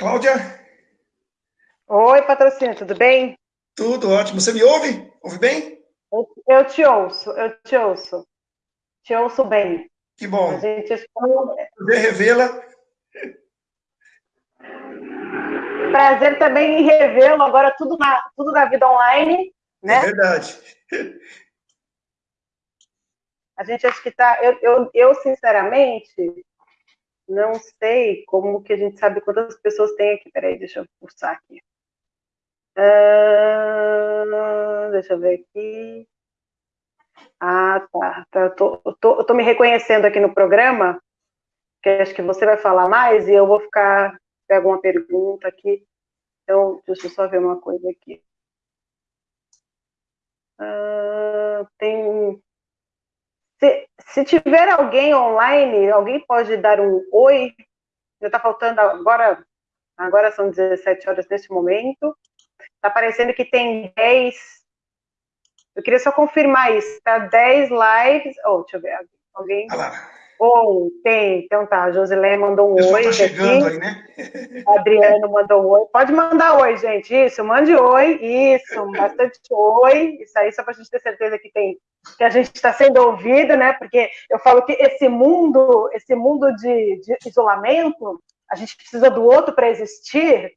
Cláudia? Oi, patrocínio, tudo bem? Tudo ótimo. Você me ouve? Ouve bem? Eu, eu te ouço, eu te ouço. Te ouço bem. Que bom. A gente Prazer revê-la. Prazer também em revê-lo, agora tudo na, tudo na vida online, né? É verdade. A gente acha que está. Eu, eu, eu, sinceramente, não sei como que a gente sabe quantas pessoas tem aqui. Peraí, deixa eu pulsar aqui. Uh, deixa eu ver aqui. Ah, tá. tá. Eu, tô, eu, tô, eu tô me reconhecendo aqui no programa, que acho que você vai falar mais e eu vou ficar. Pego uma pergunta aqui. Então, deixa eu só ver uma coisa aqui. Uh, tem se, se tiver alguém online, alguém pode dar um oi? Já está faltando agora, agora são 17 horas nesse momento. Está parecendo que tem 10. Eu queria só confirmar isso. Está 10 lives. Oh, deixa eu ver. Alguém? Oi, tem. Então tá, a Josilé mandou um oi. Tá chegando aqui. aí, né? Adriano mandou um oi. Pode mandar oi, gente. Isso, mande oi. Isso, bastante oi. Isso aí, só para a gente ter certeza que tem que a gente está sendo ouvido, né? Porque eu falo que esse mundo, esse mundo de, de isolamento, a gente precisa do outro para existir.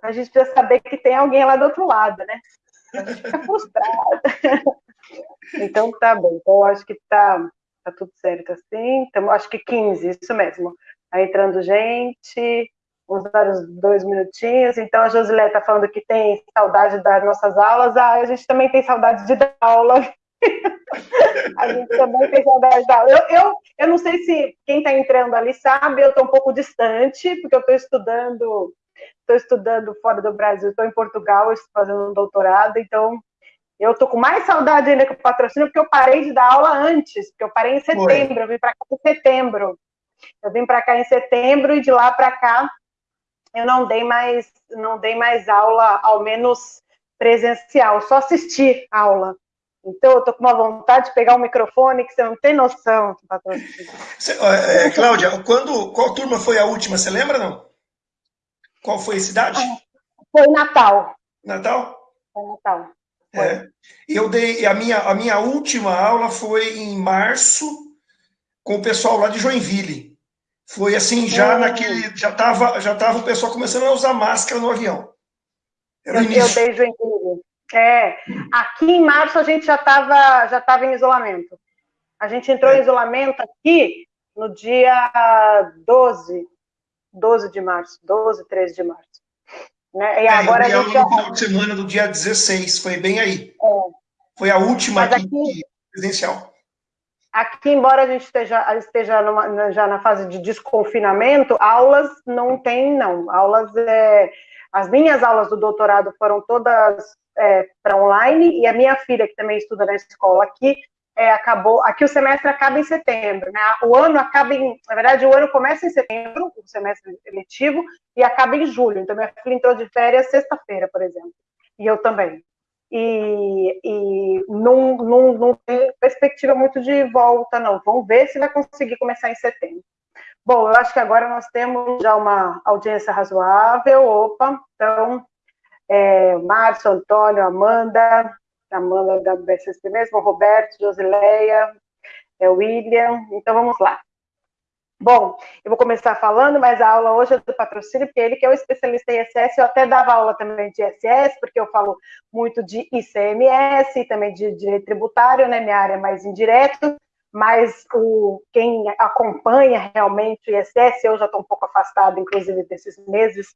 A gente precisa saber que tem alguém lá do outro lado, né? A gente fica frustrada. então tá bom. Então eu acho que tá Tá tudo certo assim? Então, acho que 15, isso mesmo. Tá entrando gente, uns dois minutinhos. Então, a Josilé está falando que tem saudade das nossas aulas. Ah, a gente também tem saudade de dar aula. a gente também tem saudade da aula. Eu, eu, eu não sei se quem está entrando ali sabe, eu estou um pouco distante, porque eu estou estudando estou estudando fora do Brasil, estou em Portugal, estou fazendo um doutorado, então eu tô com mais saudade ainda que o patrocínio, porque eu parei de dar aula antes, porque eu parei em setembro, Foi. eu vim para cá em setembro. Eu vim para cá em setembro e de lá para cá eu não dei mais, não dei mais aula, ao menos presencial, só assisti aula. Então, eu tô com uma vontade de pegar um microfone que você não tem noção, patrocínio. É, Cláudia, quando, qual turma foi a última? Você lembra, não? Qual foi a cidade? Foi Natal. Natal? Foi Natal. É. Eu dei a minha, a minha última aula foi em março com o pessoal lá de Joinville. Foi assim, já hum. naquele. Já estava já tava o pessoal começando a usar máscara no avião. Era eu, eu dei Joinville. É, aqui em março a gente já estava já tava em isolamento. A gente entrou é. em isolamento aqui no dia 12, 12 de março, 12, 13 de março. Né? E é, agora eu a gente no final de semana do dia 16, foi bem aí. É. Foi a última aqui, aqui, presencial. Aqui, embora a gente esteja, esteja numa, já na fase de desconfinamento, aulas não tem, não. Aulas, é, as minhas aulas do doutorado foram todas é, para online, e a minha filha, que também estuda na escola aqui, é, acabou. Aqui o semestre acaba em setembro, né? O ano acaba em. Na verdade, o ano começa em setembro, o semestre eletivo, e acaba em julho. Então, minha filha entrou de férias sexta-feira, por exemplo. E eu também. E, e não, não, não tem perspectiva muito de volta, não. Vamos ver se vai conseguir começar em setembro. Bom, eu acho que agora nós temos já uma audiência razoável. Opa, então, é, Márcio, Antônio, Amanda, Amanda da BSSP mesmo, Roberto, Josileia, é, William. Então vamos lá. Bom, eu vou começar falando, mas a aula hoje é do patrocínio, porque ele que é o especialista em ISS, eu até dava aula também de ISS, porque eu falo muito de ICMS também de direito tributário, né? Minha área é mais indireto, mas o, quem acompanha realmente o ISS, eu já estou um pouco afastada, inclusive, desses meses,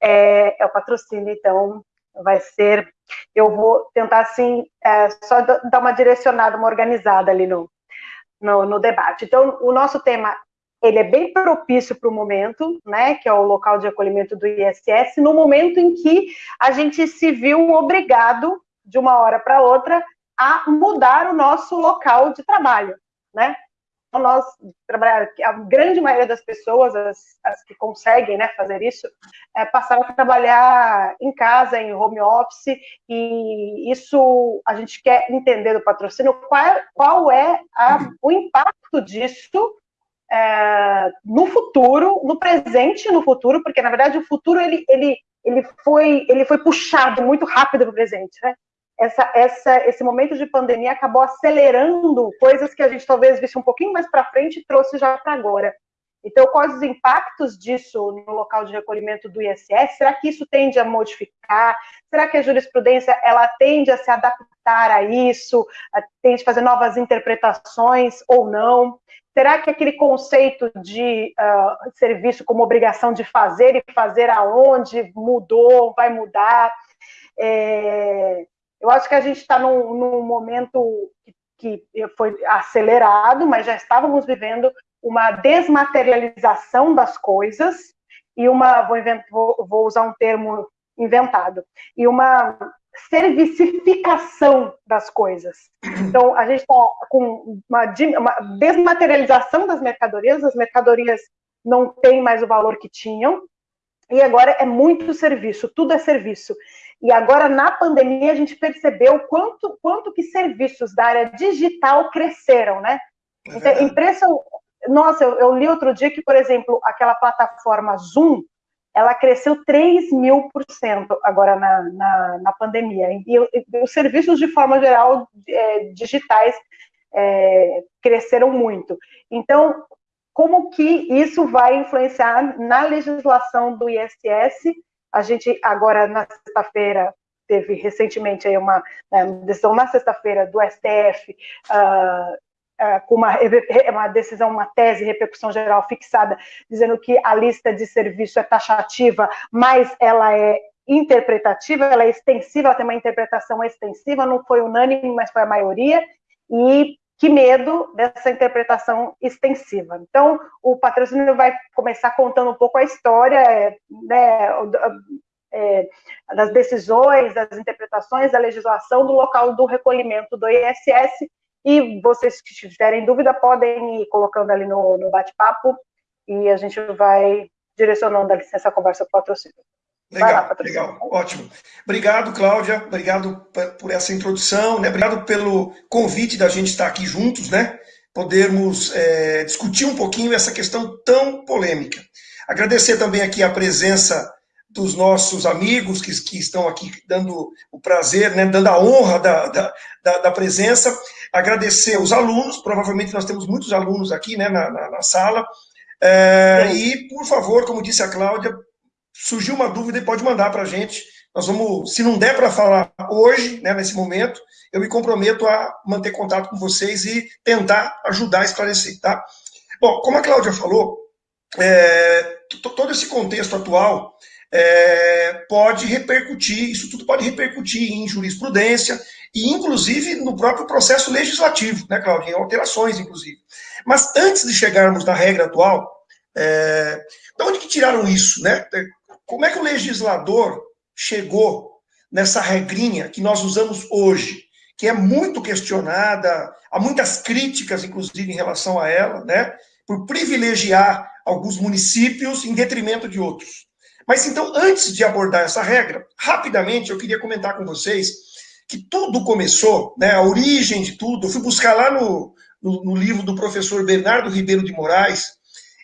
é, é o patrocínio, então vai ser, eu vou tentar, assim, é, só dar uma direcionada, uma organizada ali no, no, no debate. Então, o nosso tema, ele é bem propício para o momento, né, que é o local de acolhimento do ISS, no momento em que a gente se viu obrigado, de uma hora para outra, a mudar o nosso local de trabalho, né? Nós trabalhar, a grande maioria das pessoas, as, as que conseguem né, fazer isso, é, passaram a trabalhar em casa, em home office, e isso a gente quer entender do patrocínio, qual qual é a, o impacto disso é, no futuro, no presente e no futuro, porque na verdade o futuro ele, ele, ele, foi, ele foi puxado muito rápido para o presente. Né? Essa, essa, esse momento de pandemia acabou acelerando coisas que a gente talvez visse um pouquinho mais para frente e trouxe já para agora. Então, quais os impactos disso no local de recolhimento do ISS? Será que isso tende a modificar? Será que a jurisprudência ela tende a se adaptar a isso? A, tende a fazer novas interpretações ou não? Será que aquele conceito de uh, serviço como obrigação de fazer e fazer aonde mudou, vai mudar? É, eu acho que a gente está num, num momento que, que foi acelerado, mas já estávamos vivendo uma desmaterialização das coisas e uma, vou, vou, vou usar um termo inventado, e uma servicificação das coisas. Então, a gente está com uma, uma, desmaterialização das mercadorias, as mercadorias não têm mais o valor que tinham, e agora é muito serviço, tudo é serviço. E agora, na pandemia, a gente percebeu quanto, quanto que serviços da área digital cresceram, né? Então, é impressão, nossa, eu, eu, li outro dia que, por exemplo, aquela plataforma Zoom, ela cresceu 3 mil por cento agora na, na, na pandemia. E, e, os serviços, de forma geral, é, digitais, é, cresceram muito. Então, como que isso vai influenciar na legislação do ISS? A gente, agora, na sexta-feira, teve recentemente uma, né, decisão na sexta-feira do STF uh, ah, é, com uma, uma decisão, uma tese, repercussão geral fixada, dizendo que a lista de serviço é taxativa, mas ela é interpretativa, ela é extensiva, ela tem uma interpretação extensiva, não foi unânime, mas foi a maioria, e que medo dessa interpretação extensiva. Então, o patrocínio vai começar contando um pouco a história né, é, das decisões, das interpretações da legislação do local do recolhimento do ISS, e vocês que tiverem dúvida podem ir colocando ali no, no bate-papo e a gente vai direcionando a licença conversa para o patrocínio. Legal, lá, legal, ótimo. Obrigado, Cláudia, obrigado por essa introdução, né? obrigado pelo convite da gente estar aqui juntos, né? Podermos é, discutir um pouquinho essa questão tão polêmica. Agradecer também aqui a presença dos nossos amigos que, que estão aqui dando o prazer, né, dando a honra da, da, da, presença, agradecer os alunos, provavelmente nós temos muitos alunos aqui né, na, na, na sala, é, e, por favor, como disse a Cláudia, surgiu uma dúvida pode mandar para a gente, nós vamos, se não der para falar hoje, né, nesse momento, eu me comprometo a manter contato com vocês e tentar ajudar a esclarecer, tá? Bom, como a Cláudia falou, é, todo esse contexto atual é, pode repercutir, isso tudo pode repercutir em jurisprudência e, inclusive, no próprio processo legislativo, né, Claudia? Em alterações, inclusive. Mas antes de chegarmos na regra atual, é, de onde que tiraram isso, né? Como é que o legislador chegou nessa regrinha que nós usamos hoje, que é muito questionada, há muitas críticas, inclusive, em relação a ela, né? Por privilegiar alguns municípios em detrimento de outros. Mas então, antes de abordar essa regra, rapidamente eu queria comentar com vocês que tudo começou, né, a origem de tudo, eu fui buscar lá no, no, no livro do professor Bernardo Ribeiro de Moraes,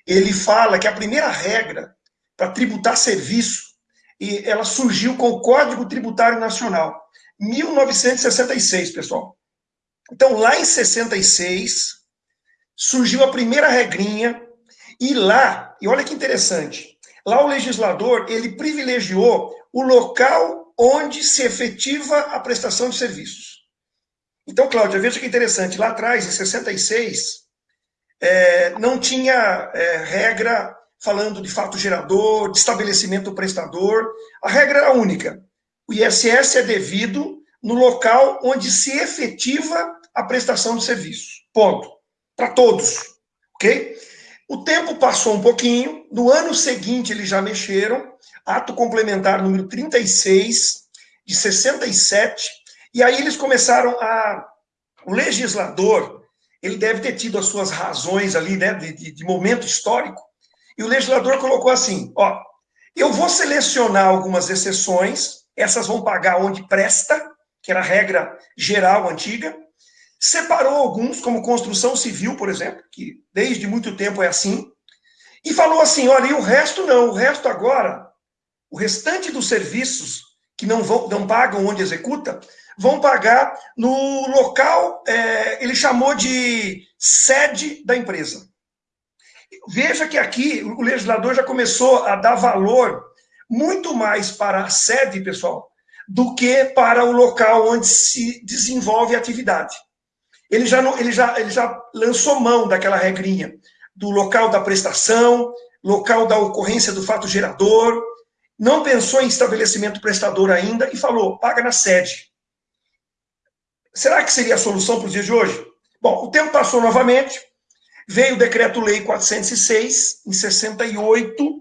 ele fala que a primeira regra para tributar serviço, e ela surgiu com o Código Tributário Nacional, 1966, pessoal. Então, lá em 66, surgiu a primeira regrinha, e lá, e olha que interessante, Lá o legislador, ele privilegiou o local onde se efetiva a prestação de serviços. Então, Cláudia, veja que interessante, lá atrás, em 66, é, não tinha é, regra falando de fato gerador, de estabelecimento prestador, a regra era única. O ISS é devido no local onde se efetiva a prestação de serviços. Ponto. Para todos. Ok? O tempo passou um pouquinho, no ano seguinte eles já mexeram, ato complementar número 36, de 67, e aí eles começaram a. O legislador, ele deve ter tido as suas razões ali, né, de, de, de momento histórico, e o legislador colocou assim: ó, eu vou selecionar algumas exceções, essas vão pagar onde presta, que era a regra geral antiga, separou alguns, como construção civil, por exemplo, que desde muito tempo é assim, e falou assim: olha, e o resto não, o resto agora, o restante dos serviços que não, vão, não pagam onde executa, vão pagar no local, é, ele chamou de sede da empresa. Veja que aqui o legislador já começou a dar valor muito mais para a sede, pessoal, do que para o local onde se desenvolve a atividade. Ele já, não, ele já, ele já lançou mão daquela regrinha do local da prestação, local da ocorrência do fato gerador, não pensou em estabelecimento prestador ainda e falou, paga na sede. Será que seria a solução para os dias de hoje? Bom, o tempo passou novamente, veio o decreto-lei 406, em 68,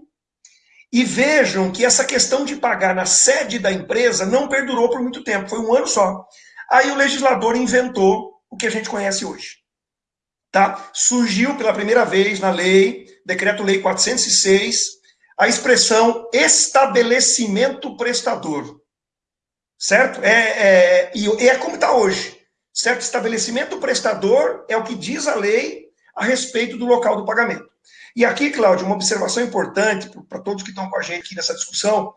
e vejam que essa questão de pagar na sede da empresa não perdurou por muito tempo, foi um ano só. Aí o legislador inventou o que a gente conhece hoje. Tá? Surgiu pela primeira vez na lei, decreto-lei 406, a expressão estabelecimento prestador. Certo? É, é, e é como está hoje. Certo? Estabelecimento prestador é o que diz a lei a respeito do local do pagamento. E aqui, Cláudio, uma observação importante para todos que estão com a gente aqui nessa discussão.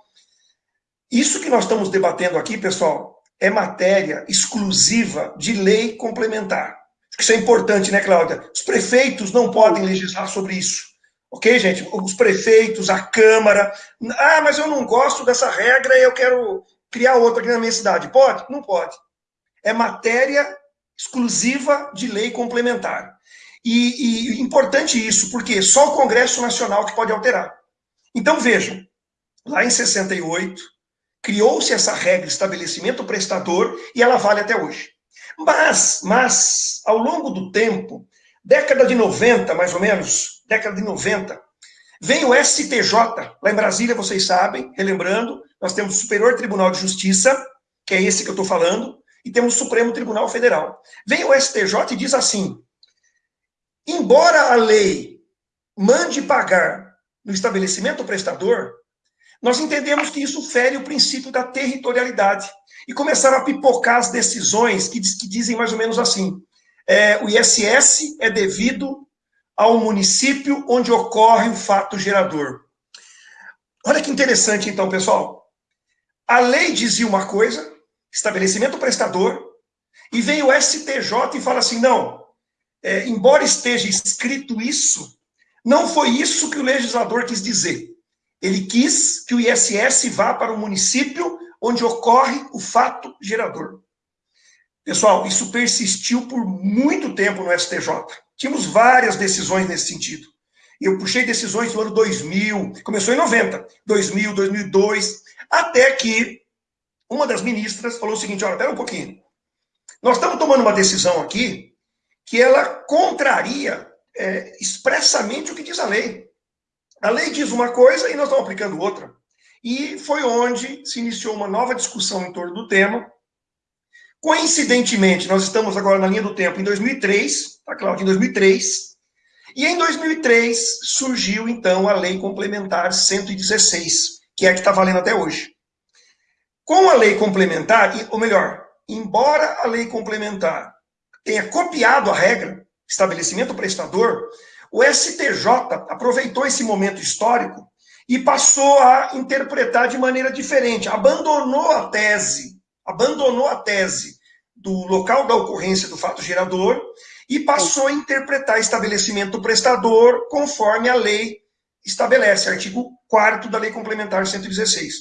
Isso que nós estamos debatendo aqui, pessoal, é matéria exclusiva de lei complementar. Isso é importante, né, Cláudia? Os prefeitos não podem legislar sobre isso. Ok, gente? Os prefeitos, a Câmara. Ah, mas eu não gosto dessa regra e eu quero criar outra aqui na minha cidade. Pode? Não pode. É matéria exclusiva de lei complementar. E, e importante isso, porque só o Congresso Nacional que pode alterar. Então vejam, lá em 68, criou-se essa regra, estabelecimento prestador, e ela vale até hoje. Mas, mas, ao longo do tempo, década de 90, mais ou menos, década de 90, vem o STJ, lá em Brasília, vocês sabem, relembrando, nós temos o Superior Tribunal de Justiça, que é esse que eu estou falando, e temos o Supremo Tribunal Federal. Vem o STJ e diz assim: embora a lei mande pagar no estabelecimento prestador, nós entendemos que isso fere o princípio da territorialidade. E começaram a pipocar as decisões que, que dizem mais ou menos assim: é, o ISS é devido ao município onde ocorre o fato gerador. Olha que interessante, então, pessoal. A lei dizia uma coisa, estabelecimento prestador, e vem o STJ e fala assim: não, é, embora esteja escrito isso, não foi isso que o legislador quis dizer. Ele quis que o ISS vá para o município onde ocorre o fato gerador. Pessoal, isso persistiu por muito tempo no STJ. Tínhamos várias decisões nesse sentido. Eu puxei decisões no ano 2000, começou em 90, 2000, 2002, até que uma das ministras falou o seguinte: olha, espera um pouquinho. Nós estamos tomando uma decisão aqui que ela contraria é, expressamente o que diz a lei. A lei diz uma coisa e nós estamos aplicando outra. E foi onde se iniciou uma nova discussão em torno do tema. Coincidentemente, nós estamos agora na linha do tempo em 2003, tá, Cláudio? Em 2003. E em 2003 surgiu, então, a Lei Complementar 116, que é a que está valendo até hoje. Com a lei complementar, ou melhor, embora a lei complementar tenha copiado a regra, estabelecimento prestador, o STJ aproveitou esse momento histórico e passou a interpretar de maneira diferente, abandonou a tese, abandonou a tese do local da ocorrência do fato gerador e passou a interpretar estabelecimento prestador conforme a lei estabelece, artigo 4 da Lei Complementar 116.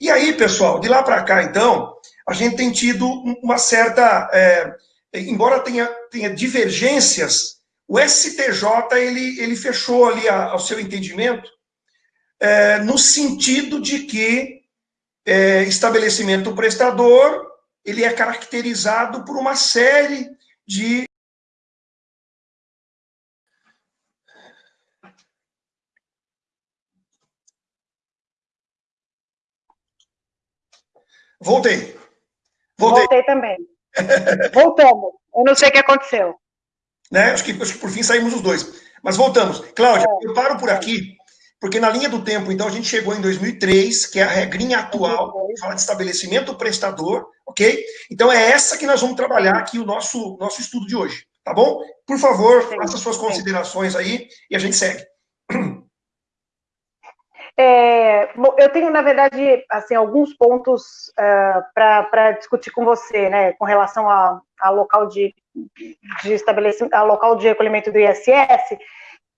E aí, pessoal, de lá para cá, então, a gente tem tido uma certa. É, embora tenha, tenha divergências o STJ ele, ele fechou ali a, ao seu entendimento é, no sentido de que é, estabelecimento prestador ele é caracterizado por uma série de Voltei. Voltei. Voltei também. Voltamos. Eu não sei o que aconteceu. Né? Acho, que, acho que por fim saímos os dois. Mas voltamos. Cláudia, é. eu paro por aqui. porque na linha do tempo, então, a gente chegou em 2003, que é a regrinha atual, fala de estabelecimento prestador, ok? Então é essa que nós vamos trabalhar aqui o nosso, nosso estudo de hoje, tá bom? Por favor, faça suas considerações aí e a gente segue. É, eu tenho, na verdade, assim, alguns pontos uh, para discutir com você, né, com relação ao local de, de estabelecimento, ao local de recolhimento do ISS,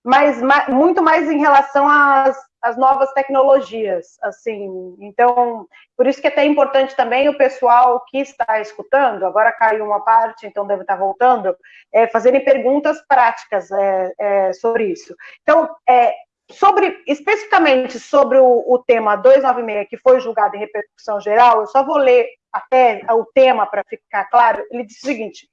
mas ma, muito mais em relação às, às novas tecnologias, assim, então, por isso que é até importante também o pessoal que está escutando, agora caiu uma parte, então deve estar voltando, é, fazerem perguntas práticas é, é, sobre isso. Então, é, Sobre, especificamente sobre o, o, tema 296, que foi julgado em repercussão geral, eu só vou ler até o tema para ficar claro. Ele diz o seguinte: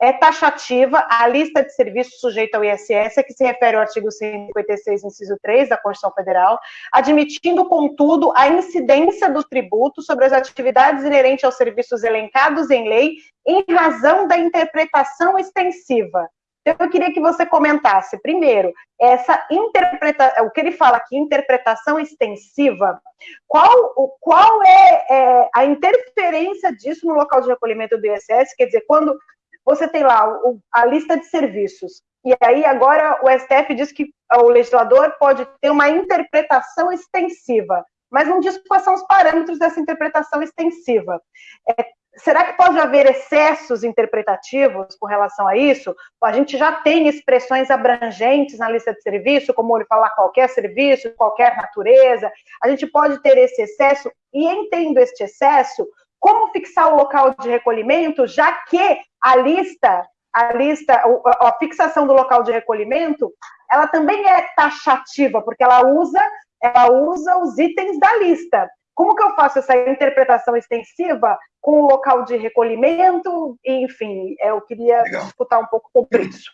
é taxativa a lista de serviços sujeita ao ISS, a que se refere ao artigo 156, inciso 3 da Constituição Federal, admitindo, contudo, a incidência do tributo sobre as atividades inerentes aos serviços elencados em lei, em razão da interpretação extensiva então, eu queria que você comentasse, primeiro, essa interpretação, o que ele fala aqui, interpretação extensiva, qual, qual é, é, a interferência disso no local de recolhimento do ISS? Quer dizer, quando você tem lá a lista de serviços, e aí agora o STF diz que o legislador pode ter uma interpretação extensiva, mas não diz quais são os parâmetros dessa interpretação extensiva. É, será que pode haver excessos interpretativos com relação a isso? A gente já tem expressões abrangentes na lista de serviço, como ele falar qualquer serviço, qualquer natureza. A gente pode ter esse excesso e entendo este excesso, como fixar o local de recolhimento, já que a lista, a lista, a fixação do local de recolhimento, ela também é taxativa, porque ela usa, ela usa os itens da lista. Como que eu faço essa interpretação extensiva com o local de recolhimento? Enfim, eu queria Legal. discutir um pouco sobre isso.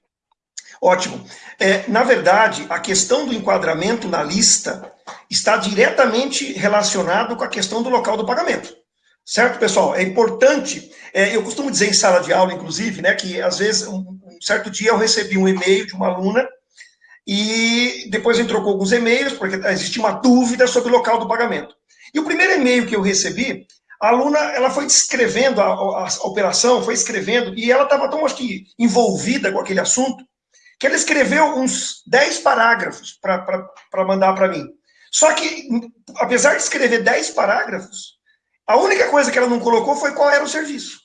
Ótimo. É, na verdade, a questão do enquadramento na lista está diretamente relacionado com a questão do local do pagamento. Certo, pessoal? É importante, é, eu costumo dizer em sala de aula, inclusive, né, que às vezes, um, um certo dia eu recebi um e-mail de uma aluna e depois entrou com alguns e-mails, porque existia uma dúvida sobre o local do pagamento. E o primeiro e-mail que eu recebi, a aluna ela foi descrevendo a, a, a operação, foi escrevendo, e ela estava tão, acho que, envolvida com aquele assunto, que ela escreveu uns 10 parágrafos para mandar para mim. Só que, apesar de escrever 10 parágrafos, a única coisa que ela não colocou foi qual era o serviço.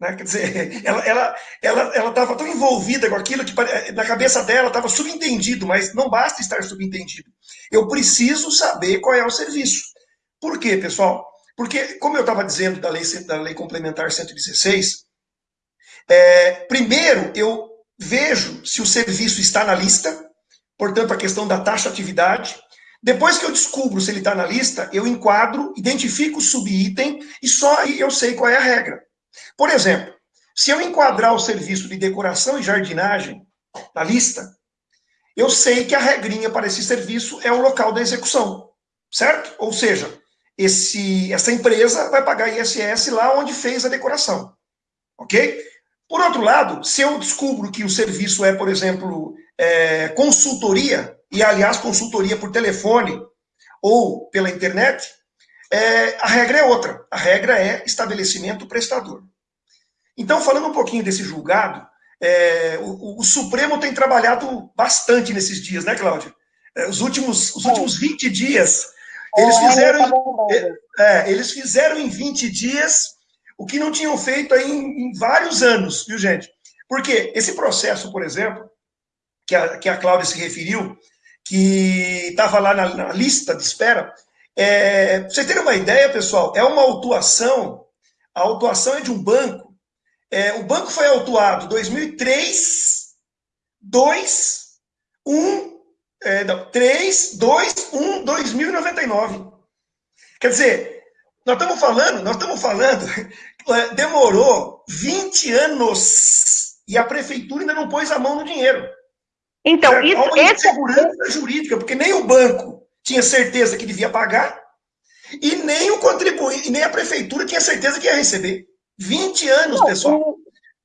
Né? Quer dizer, ela estava ela, ela, ela tão envolvida com aquilo que na cabeça dela estava subentendido, mas não basta estar subentendido. Eu preciso saber qual é o serviço. Por quê, pessoal? Porque, como eu estava dizendo da lei, da lei Complementar 116, é, primeiro eu vejo se o serviço está na lista, portanto, a questão da taxa atividade. Depois que eu descubro se ele está na lista, eu enquadro, identifico o subitem e só aí eu sei qual é a regra. Por exemplo, se eu enquadrar o serviço de decoração e jardinagem na lista, eu sei que a regrinha para esse serviço é o local da execução, certo? Ou seja, esse, essa empresa vai pagar ISS lá onde fez a decoração. Ok? Por outro lado, se eu descubro que o serviço é, por exemplo, é, consultoria, e aliás, consultoria por telefone ou pela internet, é, a regra é outra. A regra é estabelecimento prestador. Então, falando um pouquinho desse julgado, é, o, o, Supremo tem trabalhado bastante nesses dias, né, Cláudia? É, os últimos, os últimos 20 dias eles fizeram, é, eles fizeram em 20 dias o que não tinham feito aí em, em vários anos, viu, gente? Porque esse processo, por exemplo, que a, que a Cláudia se referiu, que estava lá na, na, lista de espera, é, pra vocês terem uma ideia, pessoal, é uma autuação, a autuação é de um banco, é, o banco foi autuado 2003, 2, 1, é, não, 3, 2, 1, 2099. Quer dizer, nós estamos falando, nós estamos falando, é, demorou 20 anos e a prefeitura ainda não pôs a mão no dinheiro. Então, certo? isso, uma esse... insegurança jurídica, porque nem o banco tinha certeza que devia pagar, e nem o contribuinte, nem a prefeitura tinha certeza que ia receber. 20 anos, não, pessoal.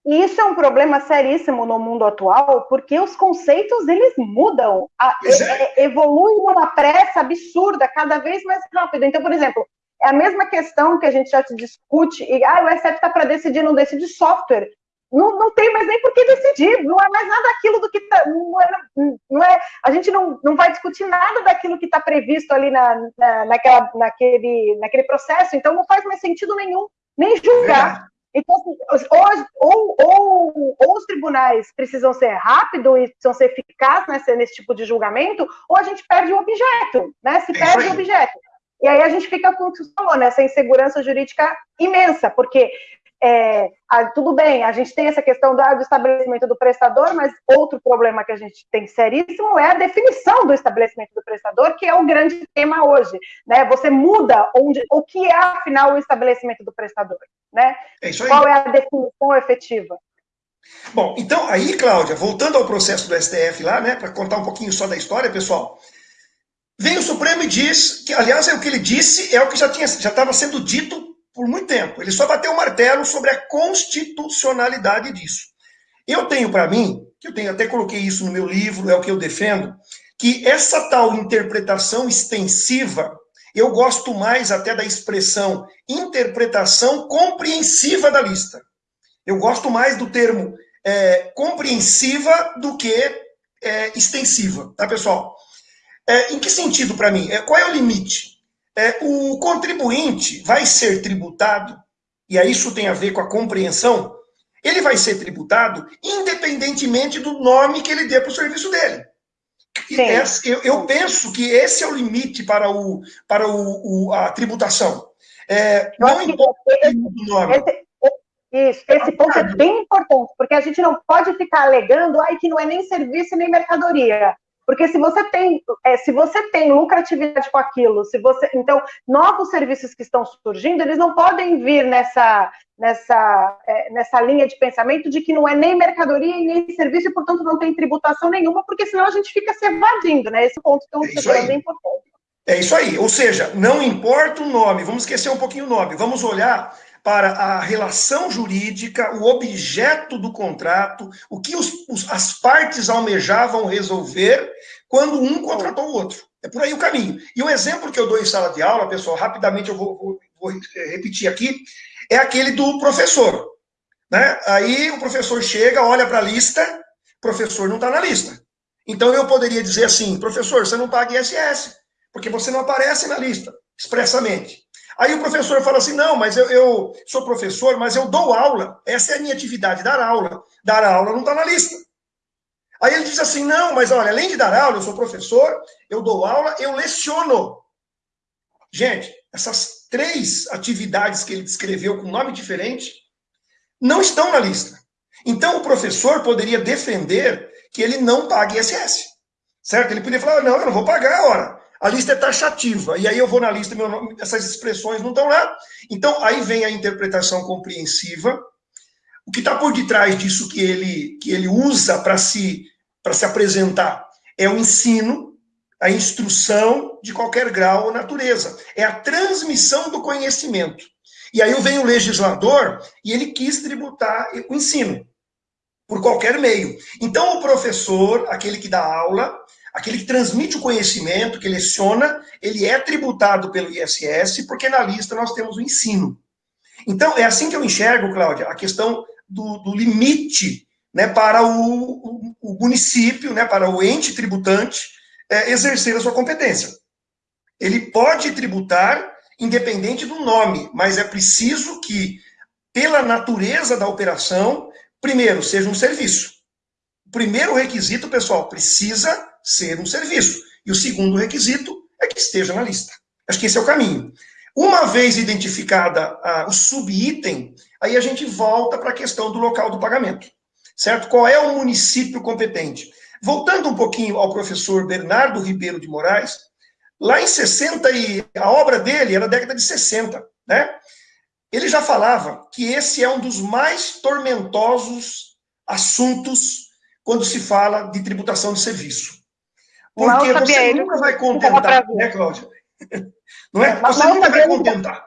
E isso é um problema seríssimo no mundo atual, porque os conceitos eles mudam, a, é. evoluem numa pressa absurda, cada vez mais rápido. Então, por exemplo, é a mesma questão que a gente já discute, e ah, o SF está para decidir, não decide software. Não, não tem mais nem por que decidir, não é mais nada daquilo do que está. Não, é, não é, a gente não, não vai discutir nada daquilo que está previsto ali na, na, naquela, naquele, naquele processo, então não faz mais sentido nenhum, nem julgar. Então, assim, hoje, ou, ou, ou, os tribunais precisam ser rápidos e precisam ser eficazes nesse, nesse tipo de julgamento, ou a gente perde o objeto, né? Se perde o objeto. E aí a gente fica com o que você falou, né? Essa insegurança jurídica imensa, porque é, a, tudo bem, a gente tem essa questão do, do, estabelecimento do prestador, mas outro problema que a gente tem seríssimo é a definição do estabelecimento do prestador, que é o grande tema hoje. Né? Você muda onde, o que é, afinal, o estabelecimento do prestador. Né? É Qual é a definição efetiva? Bom, então aí, Cláudia, voltando ao processo do STF lá, né, para contar um pouquinho só da história, pessoal, vem o Supremo e diz que, aliás, é o que ele disse, é o que já tinha já estava sendo dito por muito tempo. Ele só bateu o martelo sobre a constitucionalidade disso. Eu tenho para mim, que eu tenho até coloquei isso no meu livro, é o que eu defendo, que essa tal interpretação extensiva, eu gosto mais até da expressão interpretação compreensiva da lista. Eu gosto mais do termo é, compreensiva do que é, extensiva, tá, pessoal? É, em que sentido para mim? É, qual é o limite? É, o contribuinte vai ser tributado, e aí isso tem a ver com a compreensão, ele vai ser tributado independentemente do nome que ele dê para o serviço dele. Essa, eu, eu, penso que esse é o limite para, o, para o, o a tributação. É, não importa o nome. Esse, isso, esse ponto é bem importante, porque a gente não pode ficar alegando ai, que não é nem serviço nem mercadoria. Porque se você tem, é, se você tem lucratividade com aquilo, se você, então novos serviços que estão surgindo, eles não podem vir nessa nessa é, nessa linha de pensamento de que não é nem mercadoria e nem serviço e portanto não tem tributação nenhuma, porque senão a gente fica se evadindo, né? Esse ponto que é um é importante. É isso aí, ou seja, não importa o nome, vamos esquecer um pouquinho o nome, vamos olhar para a relação jurídica, o objeto do contrato, o que os, os, as partes almejavam resolver quando um contratou o outro. É por aí o caminho. E o exemplo que eu dou em sala de aula, pessoal, rapidamente eu vou, vou, vou repetir aqui, é aquele do professor. Né? Aí o professor chega, olha para a lista, o professor não está na lista. Então eu poderia dizer assim, professor, você não paga ISS, porque você não aparece na lista, expressamente. Aí o professor fala assim: não, mas eu, eu, sou professor, mas eu dou aula. Essa é a minha atividade, dar aula. Dar aula não está na lista. Aí ele diz assim: não, mas olha, além de dar aula, eu sou professor, eu dou aula, eu leciono. Gente, essas três atividades que ele descreveu com nome diferente não estão na lista. Então o professor poderia defender que ele não pague ISS. Certo? Ele poderia falar: não, eu não vou pagar, ora a lista é taxativa. E aí eu vou na lista, meu nome, essas expressões não estão lá. Então, aí vem a interpretação compreensiva. O que está por detrás disso que ele, que ele usa para se, se apresentar é o ensino, a instrução de qualquer grau ou natureza. É a transmissão do conhecimento. E aí vem o legislador e ele quis tributar o ensino por qualquer meio. Então, o professor, aquele que dá aula, aquele que transmite o conhecimento, que leciona, ele é tributado pelo ISS, porque na lista nós temos o ensino. Então, é assim que eu enxergo, Cláudia, a questão do, do limite né, para o, o, o, município, né, para o ente tributante, é, exercer a sua competência. Ele pode tributar independente do nome, mas é preciso que, pela natureza da operação, primeiro, seja um serviço. O primeiro requisito, pessoal, precisa ser um serviço. E o segundo requisito é que esteja na lista. Acho que esse é o caminho. Uma vez identificada ah, o subitem, aí a gente volta para a questão do local do pagamento. Certo? Qual é o município competente? Voltando um pouquinho ao professor Bernardo Ribeiro de Moraes, lá em 60 e a obra dele era da década de 60, né? Ele já falava que esse é um dos mais tormentosos assuntos quando se fala de tributação de serviço. Porque você nunca vai contentar, né, Cláudia? Não é? Mas você nunca vai contentar.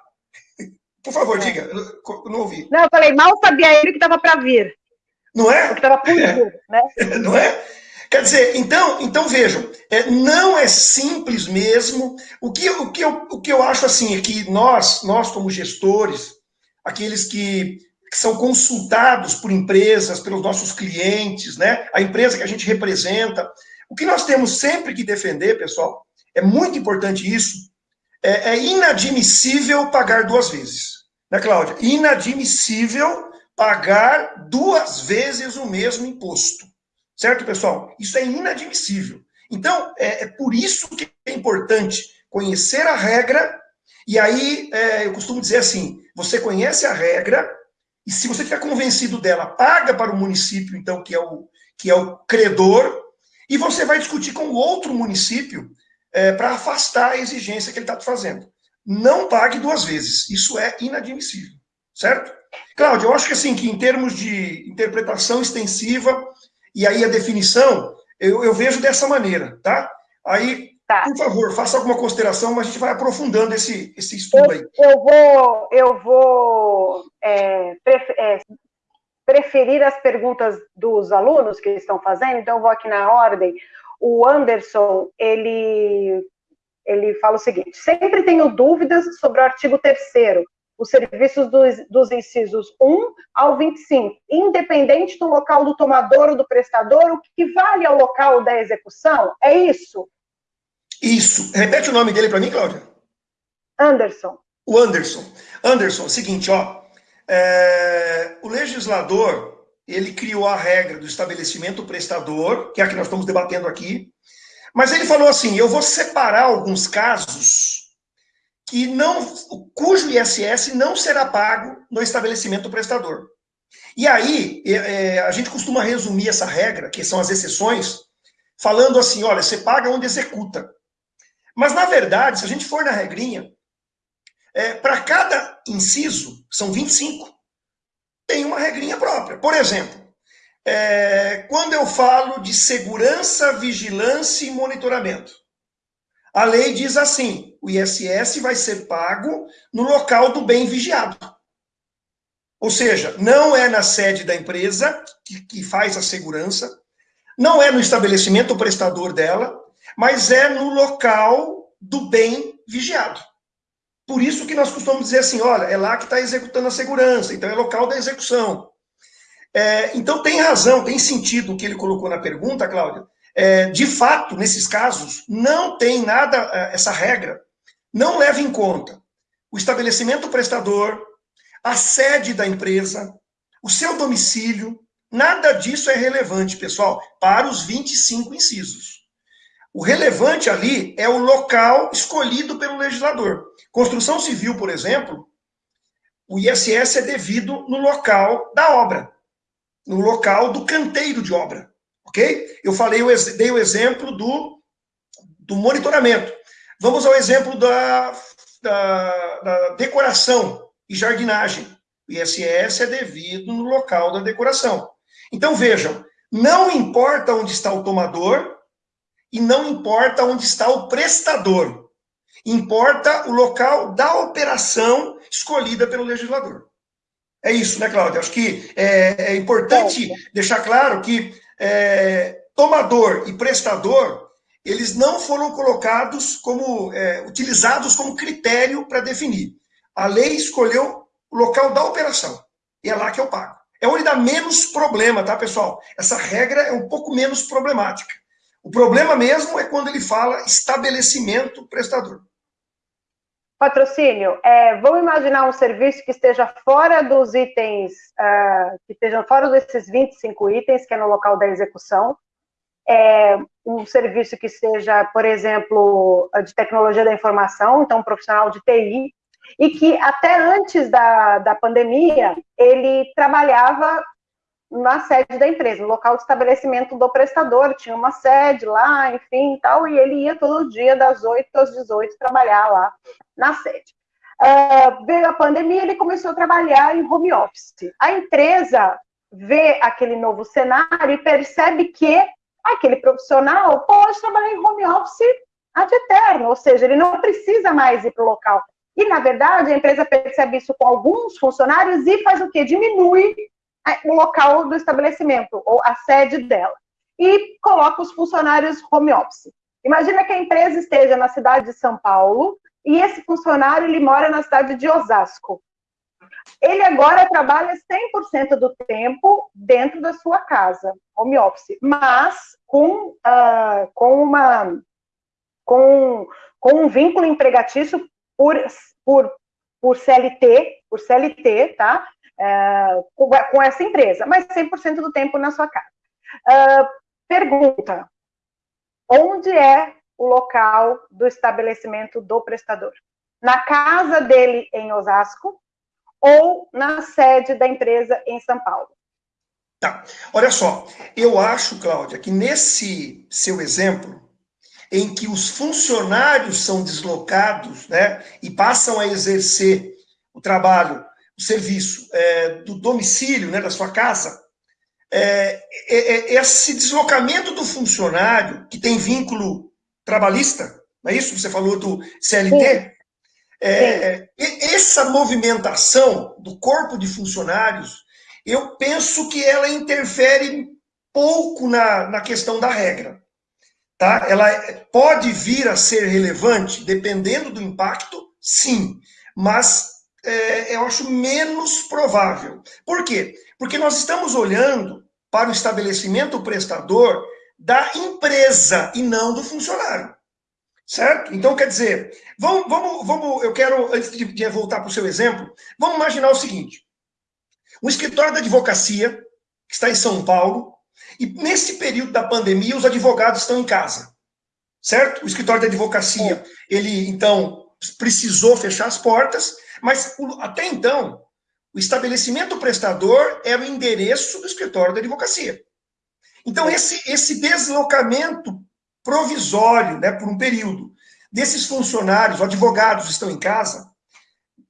Por favor, é. diga, eu não ouvi. Não, eu falei, mal sabia ele que estava para vir. Não é? Porque estava puro, né? Não é? Quer dizer, então, então vejam, é, não é simples mesmo. O que, o, que eu, o que eu acho assim é que nós, nós como gestores, aqueles que, que são consultados por empresas, pelos nossos clientes, né? A empresa que a gente representa, o que nós temos sempre que defender, pessoal, é muito importante isso. É, é inadmissível pagar duas vezes, né, Cláudia? Inadmissível pagar duas vezes o mesmo imposto. Certo, pessoal? Isso é inadmissível. Então, é, é por isso que é importante conhecer a regra, e aí é, eu costumo dizer assim: você conhece a regra, e se você estiver convencido dela, paga para o município, então, que é o, que é o credor, e você vai discutir com o outro município é, para afastar a exigência que ele está te fazendo. Não pague duas vezes. Isso é inadmissível, certo? Cláudio, eu acho que assim, que em termos de interpretação extensiva, e aí a definição, eu, eu vejo dessa maneira, tá? Aí, tá. por favor, faça alguma consideração, mas a gente vai aprofundando esse, esse estudo aí. Eu vou, eu vou é, é, preferir as perguntas dos alunos que estão fazendo, então eu vou aqui na ordem. O Anderson, ele, ele fala o seguinte: sempre tenho dúvidas sobre o artigo 3 os serviços dos, dos incisos 1 ao 25, independente do local do tomador ou do prestador, o que vale ao local da execução? É isso? Isso. Repete o nome dele para mim, Cláudia. Anderson. O Anderson. Anderson, seguinte, ó. É, o legislador, ele criou a regra do estabelecimento prestador, que é a que nós estamos debatendo aqui, mas ele falou assim, eu vou separar alguns casos que não, cujo ISS não será pago no estabelecimento prestador. E aí, é, é, a gente costuma resumir essa regra, que são as exceções, falando assim: olha, você paga onde executa. Mas, na verdade, se a gente for na regrinha, é, para cada inciso, são 25, tem uma regrinha própria. Por exemplo, é, quando eu falo de segurança, vigilância e monitoramento, a lei diz assim: o ISS vai ser pago no local do bem vigiado. Ou seja, não é na sede da empresa que, que faz a segurança, não é no estabelecimento prestador dela, mas é no local do bem vigiado. Por isso que nós costumamos dizer assim, olha, é lá que está executando a segurança, então é local da execução. É, então tem razão, tem sentido o que ele colocou na pergunta, Cláudia, é, de fato, nesses casos, não tem nada, é, essa regra, não leva em conta o estabelecimento prestador, a sede da empresa, o seu domicílio, nada disso é relevante, pessoal, para os 25 incisos. O relevante ali é o local escolhido pelo legislador. Construção civil, por exemplo, o ISS é devido no local da obra, no local do canteiro de obra ok? Eu falei, eu dei o exemplo do, do monitoramento. Vamos ao exemplo da, da, da decoração e jardinagem. O ISS é devido no local da decoração. Então, vejam, não importa onde está o tomador e não importa onde está o prestador. Importa o local da operação escolhida pelo legislador. É isso, né, Cláudia? Acho que é, é importante deixar claro que é, tomador e prestador, eles não foram colocados como, é, utilizados como critério para definir. A lei escolheu o local da operação, e é lá que eu pago. É onde dá menos problema, tá, pessoal? Essa regra é um pouco menos problemática. O problema mesmo é quando ele fala estabelecimento prestador. Patrocínio, é, vamos imaginar um serviço que esteja fora dos itens, uh, que estejam fora desses 25 itens, que é no local da execução. É, um serviço que seja, por exemplo, de tecnologia da informação, então um profissional de TI, e que até antes da, da pandemia ele trabalhava na sede da empresa, no local de estabelecimento do prestador, tinha uma sede lá, enfim, tal, e ele ia todo dia das 8 às 18 trabalhar lá na sede. Uh, veio a pandemia, ele começou a trabalhar em home office. A empresa vê aquele novo cenário e percebe que aquele profissional pode trabalhar em home office ad eterno, ou seja, ele não precisa mais ir para o local. E, na verdade, a empresa percebe isso com alguns funcionários e faz o quê? Diminui o local do estabelecimento, ou a sede dela, e coloca os funcionários home office. Imagina que a empresa esteja na cidade de São Paulo e esse funcionário ele mora na cidade de Osasco. Ele agora trabalha 100% do tempo dentro da sua casa, home office, mas com, uh, com, uma, com, com um vínculo empregatício por, por, por CLT, por CLT, tá? Uh, com, essa empresa, mas 100% do tempo na sua casa. Uh, pergunta: onde é o local do estabelecimento do prestador? Na casa dele em Osasco ou na sede da empresa em São Paulo? Tá. Olha só, eu acho, Cláudia, que nesse seu exemplo, em que os funcionários são deslocados né, e passam a exercer o trabalho, o serviço é, do domicílio, né, da sua casa, é, é, é, esse deslocamento do funcionário, que tem vínculo trabalhista, não é isso? Você falou do CLT? É, essa movimentação do corpo de funcionários, eu penso que ela interfere pouco na, na questão da regra. Tá? Ela pode vir a ser relevante, dependendo do impacto, sim, mas é, eu acho menos provável. Por quê? Porque nós estamos olhando para o estabelecimento prestador da empresa e não do funcionário. Certo? Então, quer dizer, vamos, vamos, vamos eu quero, antes de, de voltar para o seu exemplo, vamos imaginar o seguinte: um escritório da advocacia, que está em São Paulo, e nesse período da pandemia, os advogados estão em casa. Certo? O escritório da advocacia, ele, então, precisou fechar as portas, mas até então, o estabelecimento prestador era o endereço do escritório da advocacia. Então, esse, esse deslocamento provisório, né, por um período, desses funcionários, advogados estão em casa,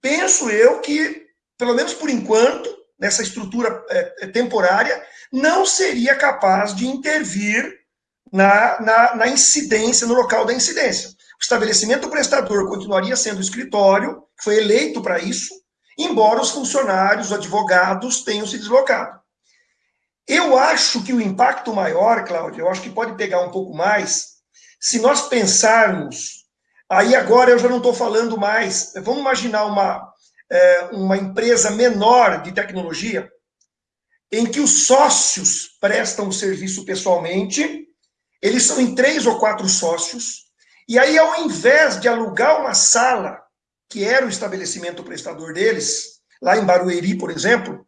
penso eu que, pelo menos por enquanto, nessa estrutura é, é temporária, não seria capaz de intervir na, na, na, incidência, no local da incidência. O estabelecimento prestador continuaria sendo o escritório, foi eleito para isso, embora os funcionários, os advogados tenham se deslocado. Eu acho que o impacto maior, Cláudia, eu acho que pode pegar um pouco mais, se nós pensarmos, aí agora eu já não estou falando mais, vamos imaginar uma, é, uma empresa menor de tecnologia, em que os sócios prestam o serviço pessoalmente, eles são em três ou quatro sócios, e aí ao invés de alugar uma sala que era o estabelecimento prestador deles, lá em Barueri, por exemplo,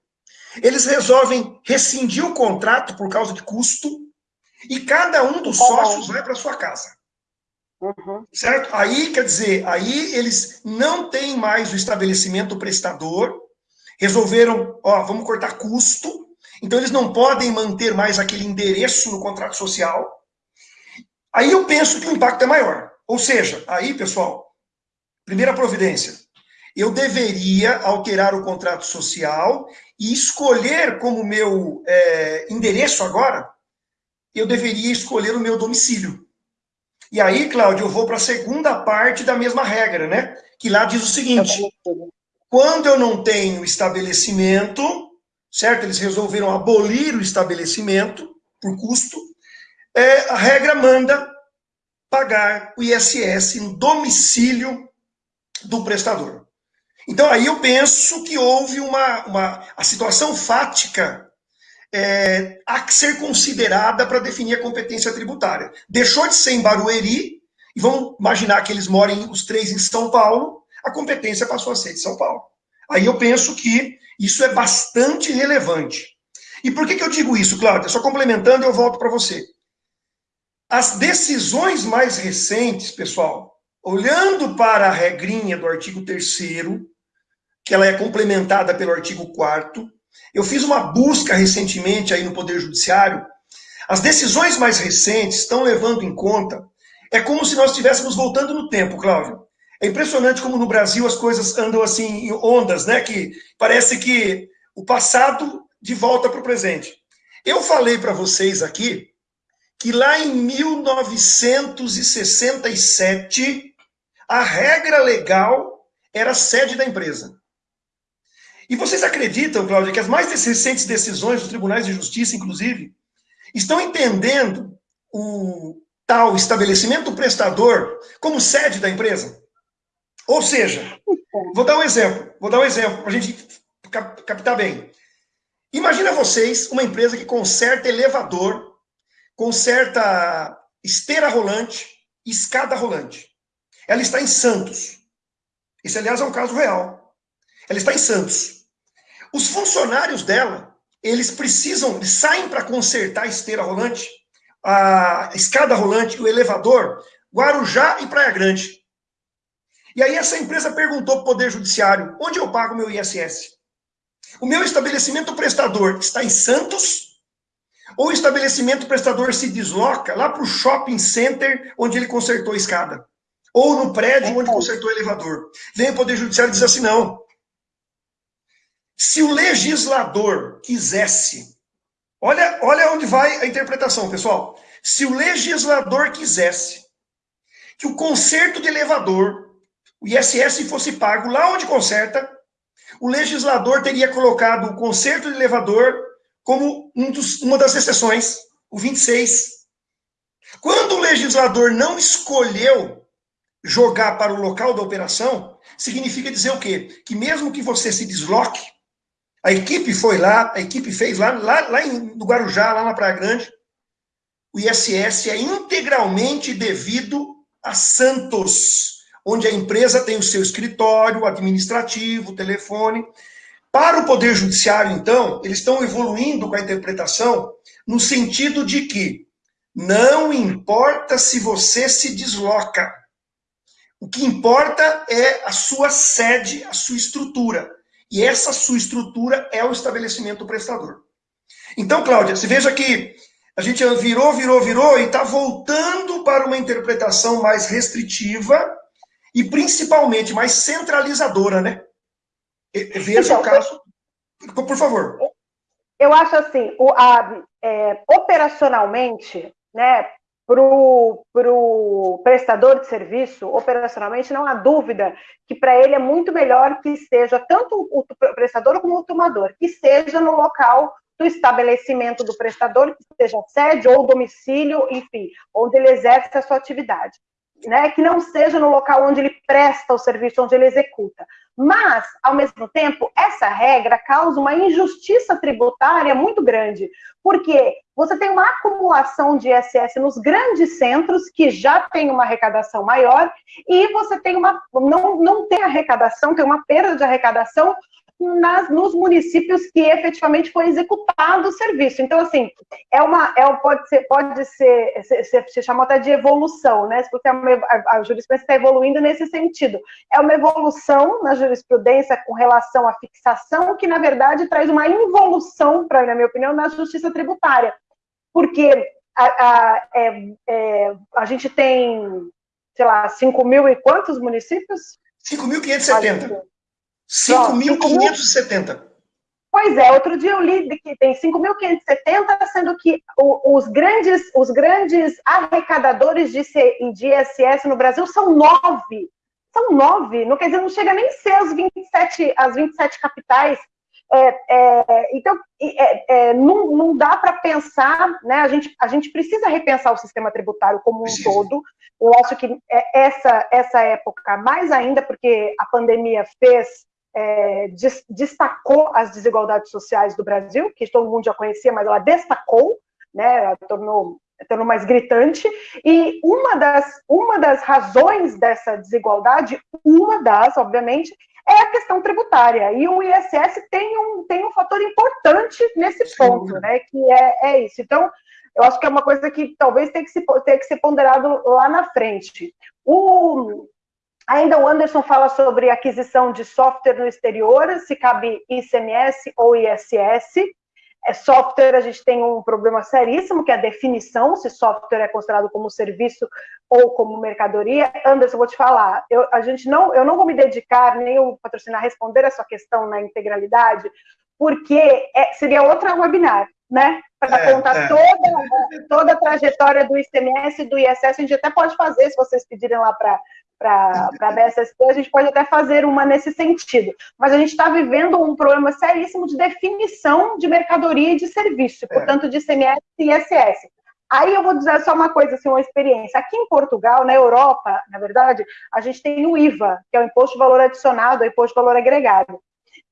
eles resolvem rescindir o contrato por causa de custo e cada um dos sócios vai para sua casa. Uhum. Certo? Aí, quer dizer, aí eles não têm mais o estabelecimento prestador, resolveram, ó, vamos cortar custo, então eles não podem manter mais aquele endereço no contrato social. Aí eu penso que o impacto é maior. Ou seja, aí, pessoal, Primeira providência. Eu deveria alterar o contrato social e escolher como meu é, endereço agora, eu deveria escolher o meu domicílio. E aí, Cláudio, eu vou para a segunda parte da mesma regra, né? Que lá diz o seguinte: quando eu não tenho estabelecimento, certo? Eles resolveram abolir o estabelecimento por custo, é, a regra manda pagar o ISS no domicílio do prestador. Então, aí eu penso que houve uma. uma a situação fática é, a ser considerada para definir a competência tributária. Deixou de ser em Barueri, e vamos imaginar que eles morem os três em São Paulo, a competência passou a ser de São Paulo. Aí eu penso que isso é bastante relevante. E por que, que eu digo isso, Cláudia? Só complementando, eu volto para você. As decisões mais recentes, pessoal, olhando para a regrinha do artigo 3 que ela é complementada pelo artigo 4 eu fiz uma busca recentemente aí no Poder Judiciário. As decisões mais recentes estão levando em conta. É como se nós estivéssemos voltando no tempo, Cláudio. É impressionante como no Brasil as coisas andam assim em ondas, né? Que parece que o passado de volta para o presente. Eu falei para vocês aqui que lá em 1967 a regra legal era a sede da empresa. E vocês acreditam, Cláudia, que as mais recentes decisões dos tribunais de justiça, inclusive, estão entendendo o tal estabelecimento prestador como sede da empresa? Ou seja, vou dar um exemplo, vou dar um exemplo para a gente captar bem. Imagina vocês uma empresa que conserta elevador, conserta esteira rolante, escada rolante. Ela está em Santos. Esse, aliás, é um caso real. Ela está em Santos. Os funcionários dela, eles precisam, eles saem para consertar a esteira rolante, a escada rolante, o elevador, Guarujá e Praia Grande. E aí essa empresa perguntou para o Poder Judiciário, onde eu pago meu ISS? O meu estabelecimento prestador está em Santos? Ou o estabelecimento prestador se desloca lá para o shopping center onde ele consertou a escada? Ou no prédio onde consertou o elevador? Vem o Poder Judiciário e diz assim, não. Se o legislador quisesse, olha, olha onde vai a interpretação, pessoal. Se o legislador quisesse que o conserto de elevador, o ISS fosse pago lá onde conserta, o legislador teria colocado o conserto de elevador como um dos, uma das exceções, o 26. Quando o legislador não escolheu jogar para o local da operação, significa dizer o quê? Que mesmo que você se desloque, a equipe foi lá, a equipe fez lá, lá, lá em, no Guarujá, lá na Praia Grande, o ISS é integralmente devido a Santos onde a empresa tem o seu escritório administrativo, telefone. Para o Poder Judiciário, então, eles estão evoluindo com a interpretação no sentido de que não importa se você se desloca. O que importa é a sua sede, a sua estrutura. E essa sua estrutura é o estabelecimento prestador. Então, Cláudia, você veja que a gente virou, virou, virou e está voltando para uma interpretação mais restritiva e principalmente mais centralizadora, né? Veja então, o caso. Por favor. Eu acho assim, o, a, é, operacionalmente, né, para o prestador de serviço, operacionalmente, não há dúvida que para ele é muito melhor que seja tanto o prestador como o tomador, que seja no local do estabelecimento do prestador, que seja sede ou domicílio, enfim, onde ele exerce a sua atividade né, que não seja no local onde ele presta o serviço, onde ele executa. Mas, ao mesmo tempo, essa regra causa uma injustiça tributária muito grande, porque você tem uma acumulação de ISS nos grandes centros, que já tem uma arrecadação maior, e você tem uma, não, não tem arrecadação, tem uma perda de arrecadação nas, nos municípios que efetivamente foi executado o serviço. Então, assim, é uma, é, pode ser, pode ser, se, se chamou até de evolução, né? Porque a, a, a jurisprudência está evoluindo nesse sentido. É uma evolução na jurisprudência com relação à fixação, que, na verdade, traz uma involução, pra, na minha opinião, na justiça tributária. Porque a, a, é, é, a gente tem, sei lá, 5 mil e quantos municípios? 5.570. 5.570. Pois é, outro dia eu li que tem 5.570, sendo que os grandes, os grandes arrecadadores de, de ISS no Brasil são nove. São nove, não quer dizer, não chega nem ser as 27, as 27 capitais. É, é, então, é, é, não, não dá para pensar, né? A gente, a gente precisa repensar o sistema tributário como um todo. Eu acho que é, essa, essa época, mais ainda porque a pandemia fez é, destacou as desigualdades sociais do Brasil, que todo mundo já conhecia, mas ela destacou, né, ela tornou, tornou mais gritante, e uma das, uma das razões dessa desigualdade, uma das, obviamente, é a questão tributária, e o ISS tem um, tem um fator importante nesse ponto, né, que é, é isso. Então, eu acho que é uma coisa que talvez tenha que, se, tenha que ser ponderado lá na frente. O, Ainda o Anderson fala sobre aquisição de software no exterior, se cabe ICMS ou ISS. É, software, a gente tem um problema seríssimo, que é a definição, se software é considerado como serviço ou como mercadoria. Anderson, vou te falar, eu, a gente não, eu não vou me dedicar, nem o patrocinar, a responder essa questão na integralidade, porque é, seria outra webinar, né? Para é, contar é. toda toda a trajetória do ICMS e do ISS, a gente até pode fazer, se vocês pedirem lá para para a BSSP, a gente pode até fazer uma nesse sentido. Mas a gente está vivendo um problema seríssimo de definição de mercadoria e de serviço, é. portanto, de ICMS e ISS. Aí eu vou dizer só uma coisa, assim, uma experiência. Aqui em Portugal, na Europa, na verdade, a gente tem o IVA, que é o Imposto de Valor Adicionado, o Imposto de Valor Agregado,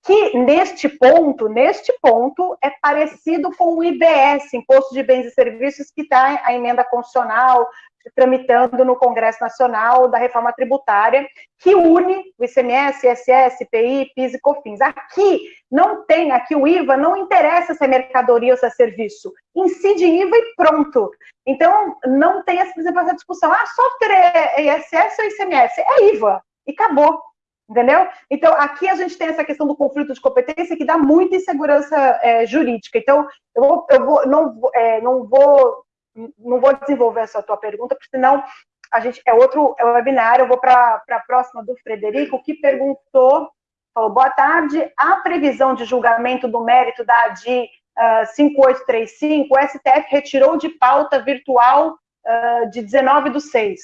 que neste ponto, neste ponto, é parecido com o IBS, Imposto de Bens e Serviços, que está a emenda constitucional tramitando no Congresso Nacional da Reforma Tributária, que une o ICMS, ISS, IPI, PIS e COFINS. Aqui não tem, aqui o IVA não interessa se é mercadoria ou se é serviço, incide IVA e pronto. Então, não tem, exemplo, essa discussão, ah, software é ISS ou ICMS? É IVA, e acabou. Entendeu? Então, aqui a gente tem essa questão do conflito de competência que dá muita insegurança é, jurídica. Então, eu, vou, eu vou, não, é, não vou não vou desenvolver essa tua pergunta, porque senão a gente é outro é webinar. Eu vou para a próxima do Frederico, que perguntou, falou, boa tarde, a previsão de julgamento do mérito da ADI uh, 5835, o STF retirou de pauta virtual uh, de 19 do 6.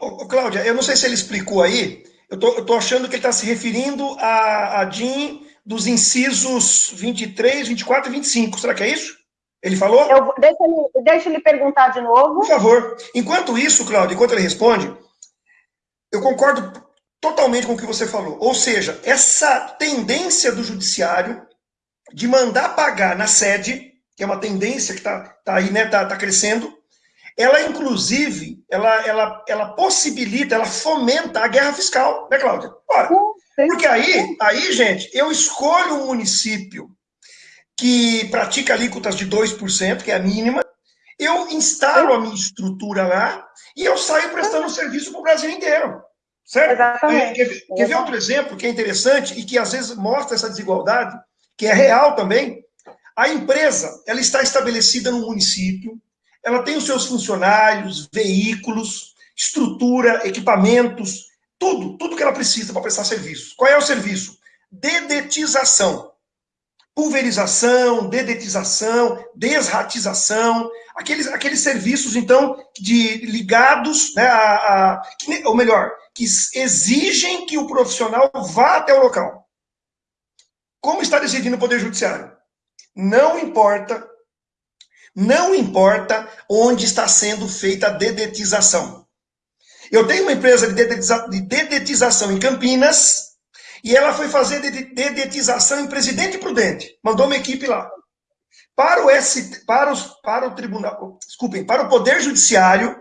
Ô, Cláudia, eu não sei se ele explicou aí, eu tô, tô achando que ele está se referindo a, a DIN dos incisos 23, 24 e 25, será que é isso? Ele falou? Eu, deixa, ele, deixa ele perguntar de novo. Por favor. Enquanto isso, Cláudio, enquanto ele responde, eu concordo totalmente com o que você falou. Ou seja, essa tendência do judiciário de mandar pagar na sede, que é uma tendência que está tá aí, né, está tá crescendo, ela, inclusive, ela, ela, ela possibilita, ela fomenta a guerra fiscal, né, Cláudia? Ora, porque aí, aí, gente, eu escolho um município que pratica alíquotas de 2%, que é a mínima, eu instalo a minha estrutura lá e eu saio prestando serviço para o Brasil inteiro. Certo? Exatamente. Quer, quer ver outro exemplo que é interessante e que às vezes mostra essa desigualdade, que é real também? A empresa, ela está estabelecida no município, ela tem os seus funcionários, veículos, estrutura, equipamentos, tudo, tudo que ela precisa para prestar serviço. Qual é o serviço? Dedetização pulverização, dedetização, desratização, aqueles, aqueles serviços, então, de ligados, né, a, a, ou melhor, que exigem que o profissional vá até o local. Como está decidindo o Poder Judiciário? Não importa, não importa onde está sendo feita a dedetização. Eu tenho uma empresa de dedetização em Campinas, e ela foi fazer dedetização em Presidente Prudente. Mandou uma equipe lá. Para o, S, para, para o tribunal, desculpem, para o Poder Judiciário,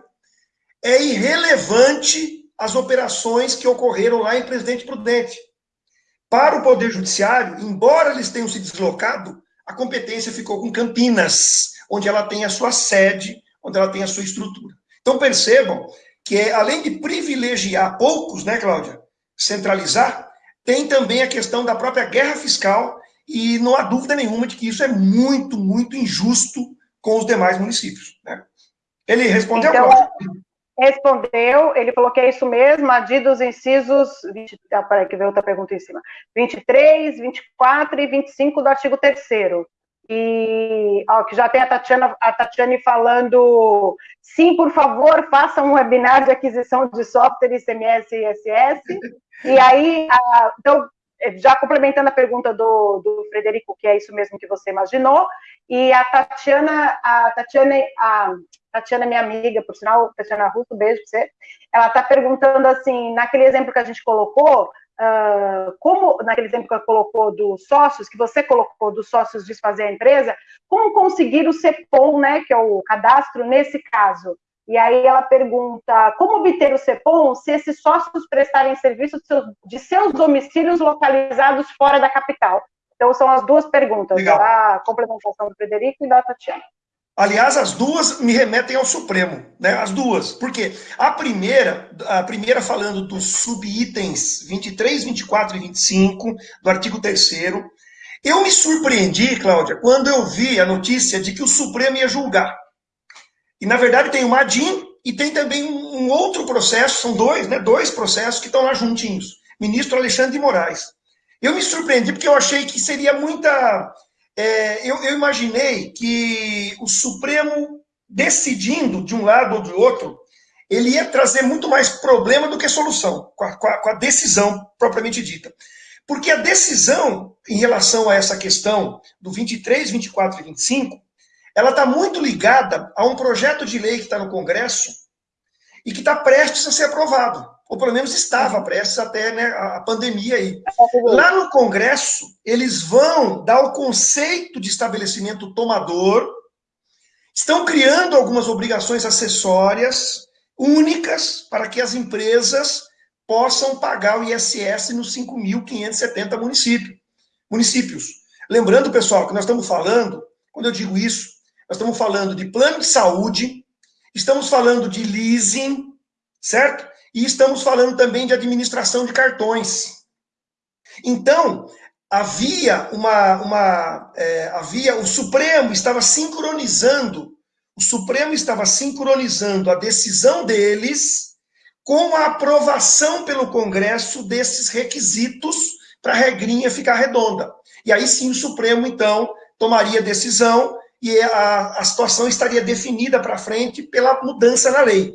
é irrelevante as operações que ocorreram lá em Presidente Prudente. Para o Poder Judiciário, embora eles tenham se deslocado, a competência ficou com Campinas, onde ela tem a sua sede, onde ela tem a sua estrutura. Então percebam que, além de privilegiar poucos, né, Cláudia, centralizar, tem também a questão da própria guerra fiscal, e não há dúvida nenhuma de que isso é muito, muito injusto com os demais municípios. Né? Ele respondeu? Então, respondeu, ele falou que é isso mesmo, a D dos incisos, 20, ah, peraí, que veio outra pergunta em cima, 23, 24 e 25 do artigo 3 e ó, que já tem a Tatiana, a Tatiane falando, sim, por favor, façam um webinar de aquisição de software ICMS e ISS, e aí, então, já complementando a pergunta do, do Frederico, que é isso mesmo que você imaginou, e a Tatiana, a Tatiana, a Tatiana, minha amiga, por sinal, Tatiana Russo, beijo pra você, ela está perguntando assim, naquele exemplo que a gente colocou, uh, como, naquele exemplo que ela colocou dos sócios, que você colocou dos sócios desfazer a empresa, como conseguir o CEPOM, né, que é o cadastro, nesse caso? E aí ela pergunta como obter o CEPOM se esses sócios prestarem serviço de seus, domicílios localizados fora da capital. Então são as duas perguntas, Legal. a complementação do Frederico e da Tatiana. Aliás, as duas me remetem ao Supremo, né? As duas. Por quê? A primeira, a primeira falando dos subitens 23, 24 e 25 do artigo 3 eu me surpreendi, Cláudia, quando eu vi a notícia de que o Supremo ia julgar. E, na verdade, tem o Madim e tem também um outro processo, são dois, né? Dois processos que estão lá juntinhos. Ministro Alexandre de Moraes. Eu me surpreendi porque eu achei que seria muita. é, eu, eu imaginei que o Supremo, decidindo de um lado ou do outro, ele ia trazer muito mais problema do que solução, com a, com a, com a decisão propriamente dita. Porque a decisão em relação a essa questão do 23, 24 e 25, ela está muito ligada a um projeto de lei que está no Congresso e que está prestes a ser aprovado ou pelo menos estava prestes até né, a pandemia aí. Lá no Congresso, eles vão dar o conceito de estabelecimento tomador, estão criando algumas obrigações acessórias únicas para que as empresas possam pagar o ISS nos 5.570 municípios. municípios. Lembrando, pessoal, que nós estamos falando, quando eu digo isso, nós estamos falando de plano de saúde, estamos falando de leasing, certo? E estamos falando também de administração de cartões. Então, havia uma. uma é, havia O Supremo estava sincronizando, o Supremo estava sincronizando a decisão deles com a aprovação pelo Congresso desses requisitos para a regrinha ficar redonda. E aí sim o Supremo, então, tomaria decisão e a, a situação estaria definida para frente pela mudança na lei.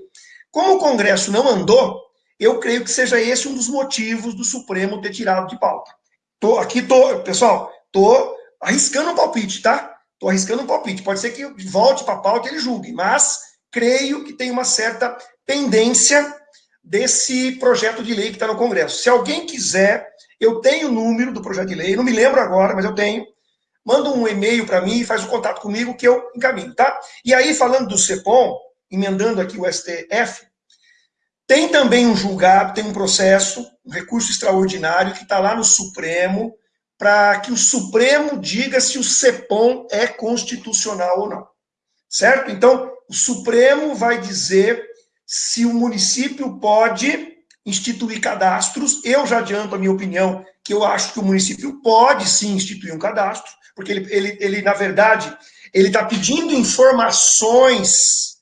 Como o Congresso não andou, eu creio que seja esse um dos motivos do Supremo ter tirado de pauta. Tô, aqui tô, pessoal, tô arriscando um palpite, tá? Tô arriscando um palpite. Pode ser que volte para a pauta e ele julgue, mas creio que tem uma certa pendência desse projeto de lei que está no Congresso. Se alguém quiser, eu tenho o número do projeto de lei, não me lembro agora, mas eu tenho. Manda um e-mail para mim e faz o contato comigo que eu encaminho, tá? E aí, falando do CEPOM, emendando aqui o STF, tem também um julgado, tem um processo, um recurso extraordinário que está lá no Supremo, para que o Supremo diga se o CEPOM é constitucional ou não. Certo? Então, o Supremo vai dizer se o município pode instituir cadastros. Eu já adianto a minha opinião, que eu acho que o município pode sim instituir um cadastro, porque ele, ele, ele na verdade, ele está pedindo informações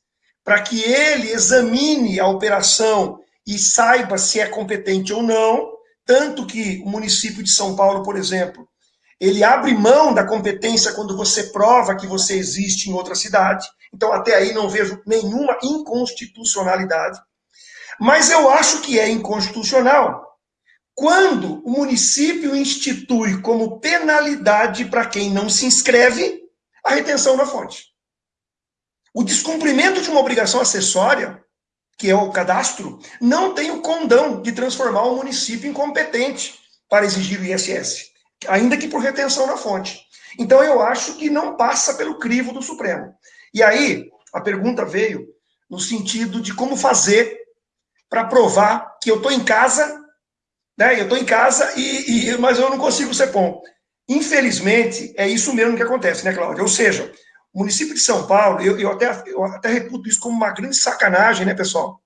para que ele examine a operação e saiba se é competente ou não, tanto que o município de São Paulo, por exemplo, ele abre mão da competência quando você prova que você existe em outra cidade. Então, até aí não vejo nenhuma inconstitucionalidade. Mas eu acho que é inconstitucional quando o município institui como penalidade para quem não se inscreve a retenção na fonte. O descumprimento de uma obrigação acessória, que é o cadastro, não tem o condão de transformar o município incompetente para exigir o ISS, ainda que por retenção na fonte. Então, eu acho que não passa pelo crivo do Supremo. E aí, a pergunta veio no sentido de como fazer para provar que eu estou em casa, né? Eu estou em casa, e, e, mas eu não consigo ser bom. Infelizmente, é isso mesmo que acontece, né, Cláudia? Ou seja, o município de São Paulo, eu, eu, até, eu até reputo isso como uma grande sacanagem, né, pessoal?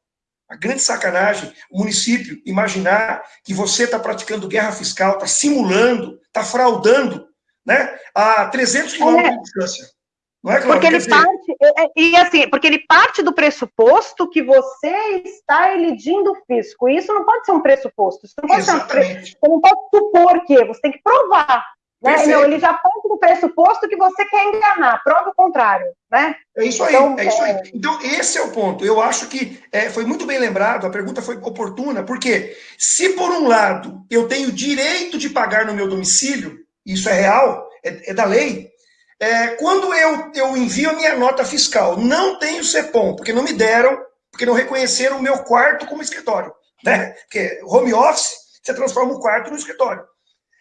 Uma grande sacanagem o município imaginar que você está praticando guerra fiscal, está simulando, está fraudando, né? A 300 quilômetros é. de distância. É, Porque ele parte, é, é, e assim, porque ele parte do pressuposto que você está elidindo o fisco. E isso não pode ser um pressuposto. Isso não pode Exatamente. ser um, você não pode supor que, você tem que provar. Né? Não, ele já parte do pressuposto que você quer enganar, prova o contrário, né? É isso aí, então, é isso aí. É. Então, esse é o ponto. Eu acho que é, foi muito bem lembrado, a pergunta foi oportuna, porque se por um lado eu tenho direito de pagar no meu domicílio, isso é real, é, é da lei, é, quando eu, eu envio a minha nota fiscal, não tenho CEPOM, porque não me deram, porque não reconheceram o meu quarto como escritório, né? Porque home office, você transforma o quarto no escritório.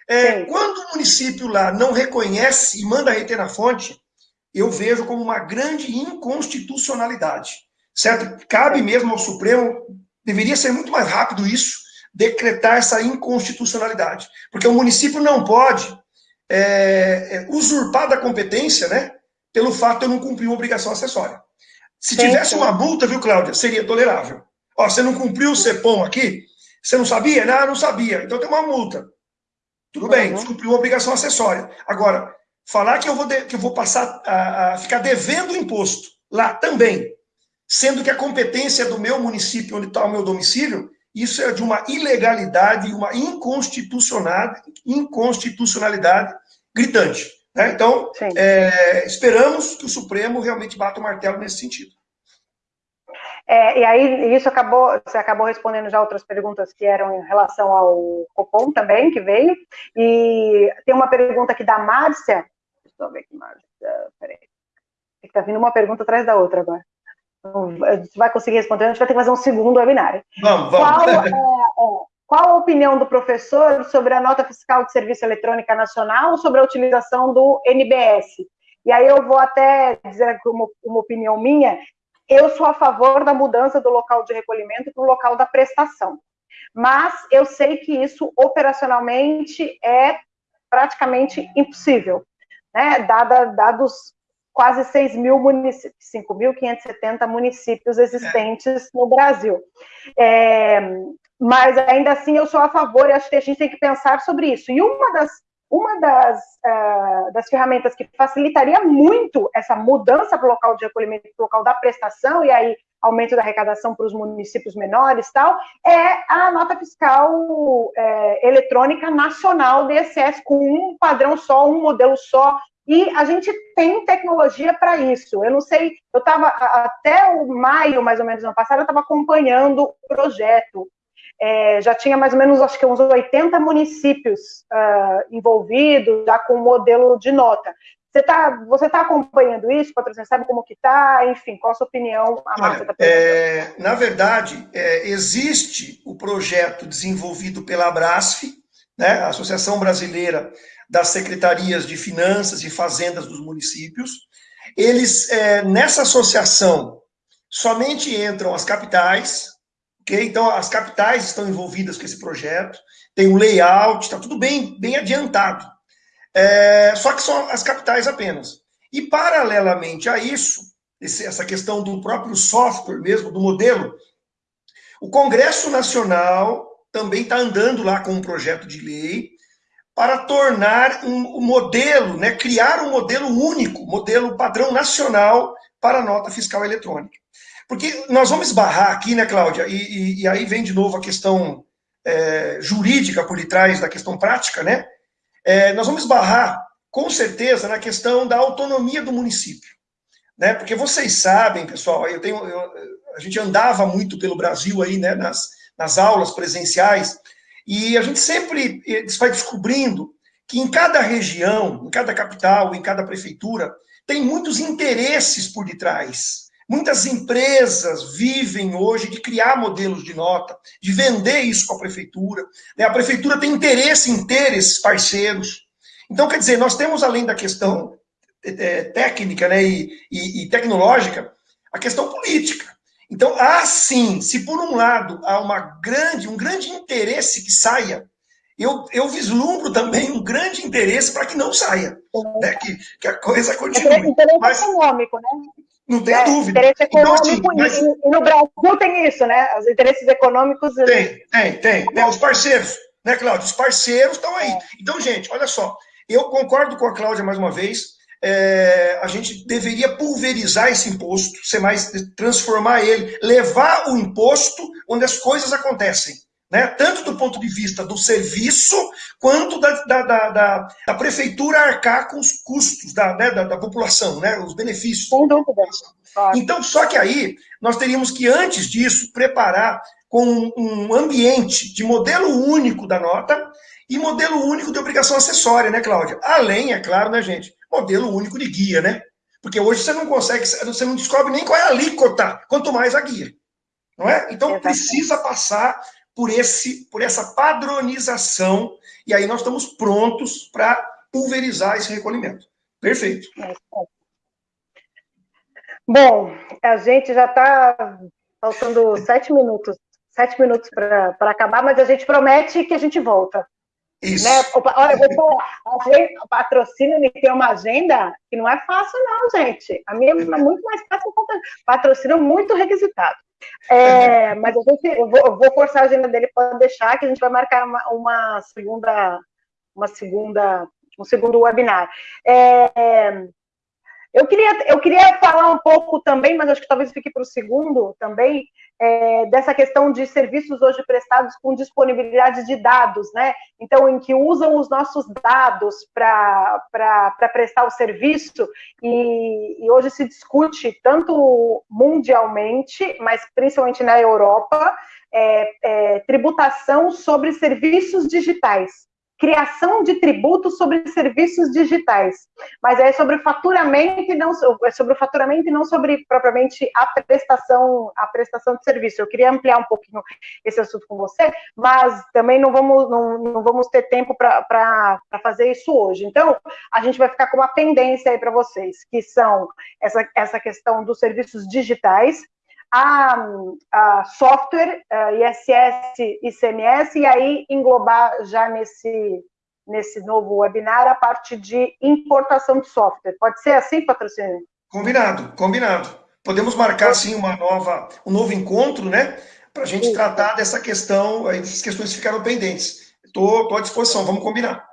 É, quando o município lá não reconhece e manda reter na fonte, eu vejo como uma grande inconstitucionalidade. Certo? Cabe mesmo ao Supremo, deveria ser muito mais rápido isso, decretar essa inconstitucionalidade. Porque o município não pode é, é, usurpar da competência, né? Pelo fato de eu não cumprir uma obrigação acessória. Se sim, tivesse sim. uma multa, viu, Cláudia, seria tolerável. Ó, você não cumpriu o CEPOM aqui? Você não sabia? Não, não sabia. Então tem uma multa. Tudo bem, descumpriu a obrigação acessória. Agora, falar que eu vou, de, que eu vou passar a, a, ficar devendo o imposto lá também, sendo que a competência é do meu município, onde está o meu domicílio, isso é de uma ilegalidade, uma inconstitucionalidade, inconstitucionalidade gritante. Né? Então, é, esperamos que o Supremo realmente bata o martelo nesse sentido. É, e aí, isso acabou, você acabou respondendo já outras perguntas que eram em relação ao Copom também, que veio. E tem uma pergunta aqui da Márcia. Deixa eu ver aqui, Márcia. Peraí. Está vindo uma pergunta atrás da outra agora. Você vai conseguir responder, a gente vai ter que fazer um segundo webinar. Vamos, vamos. Qual, é, é, qual a opinião do professor sobre a nota fiscal de serviço eletrônica nacional sobre a utilização do NBS? E aí eu vou até dizer uma, uma opinião minha, eu sou a favor da mudança do local de recolhimento para o local da prestação. Mas eu sei que isso operacionalmente é praticamente impossível, né? Dada, dados quase 6 mil municípios, 5.570 municípios existentes no Brasil. É, mas ainda assim eu sou a favor e acho que a gente tem que pensar sobre isso. E uma das, uma das, uh, das ferramentas que facilitaria muito essa mudança para o local de recolhimento, para o local da prestação, e aí aumento da arrecadação para os municípios menores tal, é a nota fiscal é, eletrônica nacional DSS, com um padrão só, um modelo só, e a gente tem tecnologia para isso. Eu não sei, eu estava até o maio, mais ou menos, ano passado, eu estava acompanhando o projeto. É, já tinha mais ou menos, acho que uns 80 municípios uh, envolvidos, já com o modelo de nota. Você está você tá acompanhando isso, patrocínio? Sabe como que está? Enfim, qual a sua opinião? Olha, tá é, na verdade, é, existe o projeto desenvolvido pela Abrasf, né, a Associação Brasileira das secretarias de finanças e fazendas dos municípios. Eles, é, nessa associação, somente entram as capitais, ok? Então, as capitais estão envolvidas com esse projeto, tem um layout, está tudo bem, bem adiantado. É, só que são as capitais apenas. E, paralelamente a isso, esse, essa questão do próprio software mesmo, do modelo, o Congresso Nacional também está andando lá com um projeto de lei para tornar um, um modelo, né, criar um modelo único, modelo padrão nacional para a nota fiscal eletrônica. Porque nós vamos esbarrar aqui, né, Cláudia, e, e, e aí vem de novo a questão é, jurídica por detrás da questão prática, né? É, nós vamos esbarrar, com certeza, na questão da autonomia do município. Né? Porque vocês sabem, pessoal, eu tenho, eu, a gente andava muito pelo Brasil aí, né, nas, nas aulas presenciais, e a gente sempre eh, vai descobrindo que em cada região, em cada capital, em cada prefeitura, tem muitos interesses por detrás. Muitas empresas vivem hoje de criar modelos de nota, de vender isso para a prefeitura. Né? A prefeitura tem interesse em ter esses parceiros. Então, quer dizer, nós temos, além da questão é, técnica né, e, e, e tecnológica, a questão política. Então, há sim, se por um lado há uma grande, um grande interesse que saia, eu, eu vislumbro também um grande interesse para que não saia, né? que, que a coisa continue. Interesse mas, econômico, né? Não tenha é, dúvida. Interesse econômico, então, assim, mas... e no Brasil tem isso, né? Os interesses econômicos... Tem, tem, tem. tem os parceiros, né, Cláudio? Os parceiros estão aí. É. Então, gente, olha só, eu concordo com a Cláudia mais uma vez, é, a gente deveria pulverizar esse imposto, ser mais, transformar ele, levar o imposto onde as coisas acontecem. Né? Tanto do ponto de vista do serviço, quanto da, da, da, da, da prefeitura arcar com os custos da, né, da, da, população, né? os benefícios. Então, só que aí, nós teríamos que, antes disso, preparar com um ambiente de modelo único da nota e modelo único de obrigação acessória, né, Cláudia? Além, é claro, né, gente, modelo único de guia, né? Porque hoje você não consegue, você não descobre nem qual é a alíquota, quanto mais a guia. Não é? Então Exatamente. precisa passar por, esse, por essa padronização, e aí nós estamos prontos para pulverizar esse recolhimento. Perfeito. É. Bom, a gente já está faltando sete minutos, sete minutos para acabar, mas a gente promete que a gente volta. Isso. Né? Olha, eu vou falar, patrocínio ele tem uma agenda que não é fácil, não, gente. A minha é muito mais fácil. Patrocínio muito requisitado. É, mas a gente, eu vou, eu vou, forçar a agenda dele para deixar, que a gente vai marcar uma, uma, segunda, uma segunda, um segundo webinar. É, Eu queria, eu queria falar um pouco também, mas acho que talvez fique para o segundo também, é, dessa questão de serviços hoje prestados com disponibilidade de dados, né? Então, em que usam os nossos dados para prestar o serviço, e, e hoje se discute tanto mundialmente, mas principalmente na Europa, é, é, tributação sobre serviços digitais criação de tributos sobre serviços digitais, mas é sobre faturamento e não é sobre o faturamento e não sobre propriamente a prestação a prestação de serviço. Eu queria ampliar um pouquinho esse assunto com você, mas também não vamos não, não vamos ter tempo para fazer isso hoje. Então a gente vai ficar com uma pendência aí para vocês, que são essa essa questão dos serviços digitais a, a software, a ISS, ICMS, e aí englobar já nesse, nesse novo webinar a parte de importação de software. Pode ser assim, patrocínio? Combinado, combinado. Podemos marcar, sim, uma nova, um novo encontro, né? Para a gente Isso. tratar dessa questão, aí, dessas questões que ficaram pendentes. Estou à disposição, vamos combinar.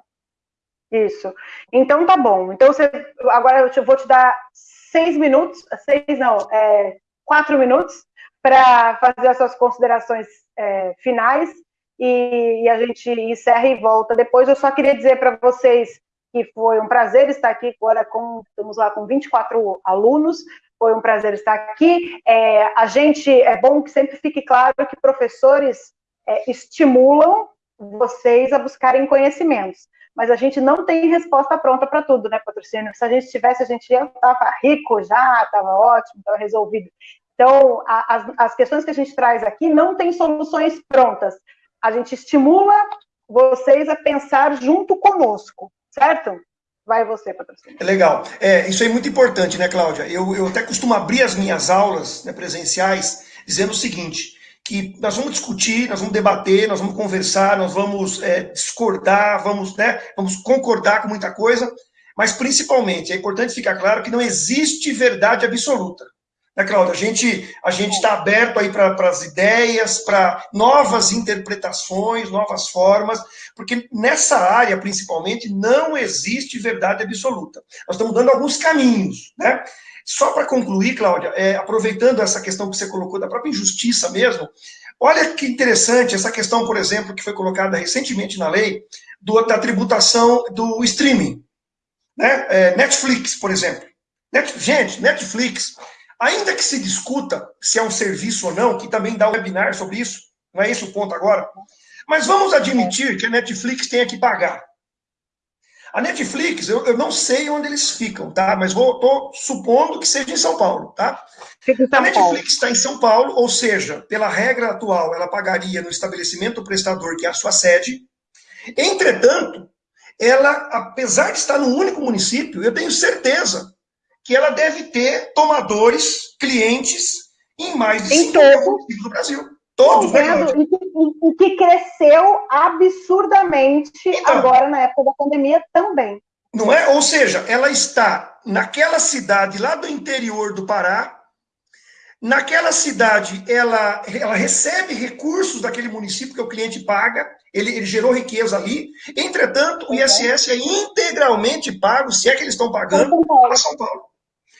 Isso. Então, tá bom. Então, você, agora eu vou te dar seis minutos, seis não, é, quatro minutos para fazer as suas considerações é, finais e, e, a gente encerra e volta depois. Eu só queria dizer para vocês que foi um prazer estar aqui agora com, estamos lá com 24 alunos, foi um prazer estar aqui. É, a gente, é bom que sempre fique claro que professores é, estimulam vocês a buscarem conhecimentos mas a gente não tem resposta pronta para tudo, né, patrocínio? Se a gente tivesse, a gente já estava rico já, estava ótimo, estava resolvido. Então, a, as, as questões que a gente traz aqui não tem soluções prontas. A gente estimula vocês a pensar junto conosco, certo? Vai você, patrocínio. É legal. É, isso é muito importante, né, Cláudia? Eu, eu até costumo abrir as minhas aulas né, presenciais dizendo o seguinte, que nós vamos discutir, nós vamos debater, nós vamos conversar, nós vamos é, discordar, vamos, né, vamos concordar com muita coisa, mas principalmente é importante ficar claro que não existe verdade absoluta. Né, Cláudia? A gente a está aberto aí para as ideias, para novas interpretações, novas formas, porque nessa área, principalmente, não existe verdade absoluta. Nós estamos dando alguns caminhos, né? Só para concluir, Cláudia, é, aproveitando essa questão que você colocou da própria injustiça mesmo, olha que interessante essa questão, por exemplo, que foi colocada recentemente na lei, do, da tributação do streaming. Né? É, Netflix, por exemplo. Net, gente, Netflix, ainda que se discuta se é um serviço ou não, que também dá um webinar sobre isso, não é esse o ponto agora, mas vamos admitir que a Netflix tenha que pagar. A Netflix, eu, eu não sei onde eles ficam, tá? Mas vou, tô supondo que seja em São Paulo, tá? a Netflix está em São Paulo, ou seja, pela regra atual, ela pagaria no estabelecimento prestador, que é a sua sede. Entretanto, ela, apesar de estar num único município, eu tenho certeza que ela deve ter tomadores, clientes, em mais de 50 municípios do Brasil. Todos, né, o que cresceu absurdamente então, agora na época da pandemia também. Não é? Ou seja, ela está naquela cidade lá do interior do Pará, naquela cidade ela, ela recebe recursos daquele município que o cliente paga, ele, ele gerou riqueza ali, entretanto, o ISS é integralmente pago, se é que eles estão pagando, a São Paulo.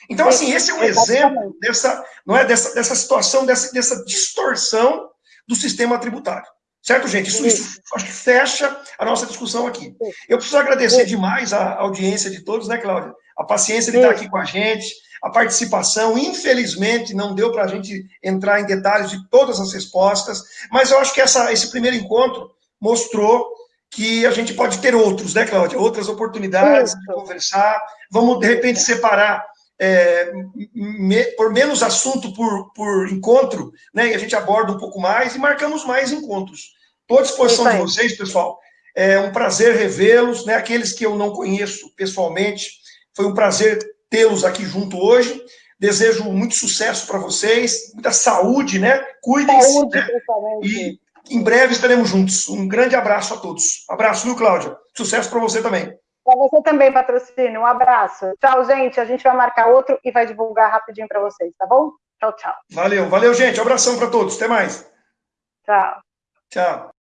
Então, assim, esse é um exemplo dessa, não é, dessa, dessa situação, dessa, dessa distorção do sistema tributário. Certo, gente? Isso, isso, acho que fecha a nossa discussão aqui. Eu preciso agradecer demais a audiência de todos, né, Cláudia? A paciência de estar aqui com a gente, a participação. Infelizmente, não deu para a gente entrar em detalhes de todas as respostas, mas eu acho que essa, esse primeiro encontro mostrou que a gente pode ter outros, né, Cláudia? Outras oportunidades de conversar. Vamos, de repente, separar é, me, por menos assunto por, por encontro, né? E a gente aborda um pouco mais e marcamos mais encontros. Estou à disposição de vocês, pessoal. É um prazer revê-los, né? Aqueles que eu não conheço pessoalmente, foi um prazer tê-los aqui junto hoje. Desejo muito sucesso para vocês, muita saúde, né? Cuidem-se. Né? E em breve estaremos juntos. Um grande abraço a todos. Abraço, viu, Cláudia? Sucesso para você também. Para você também, patrocínio. Um abraço. Tchau, gente. A gente vai marcar outro e vai divulgar rapidinho para vocês, tá bom? Tchau, tchau. Valeu, valeu, gente. Um abração para todos. Até mais. Tchau. Tchau.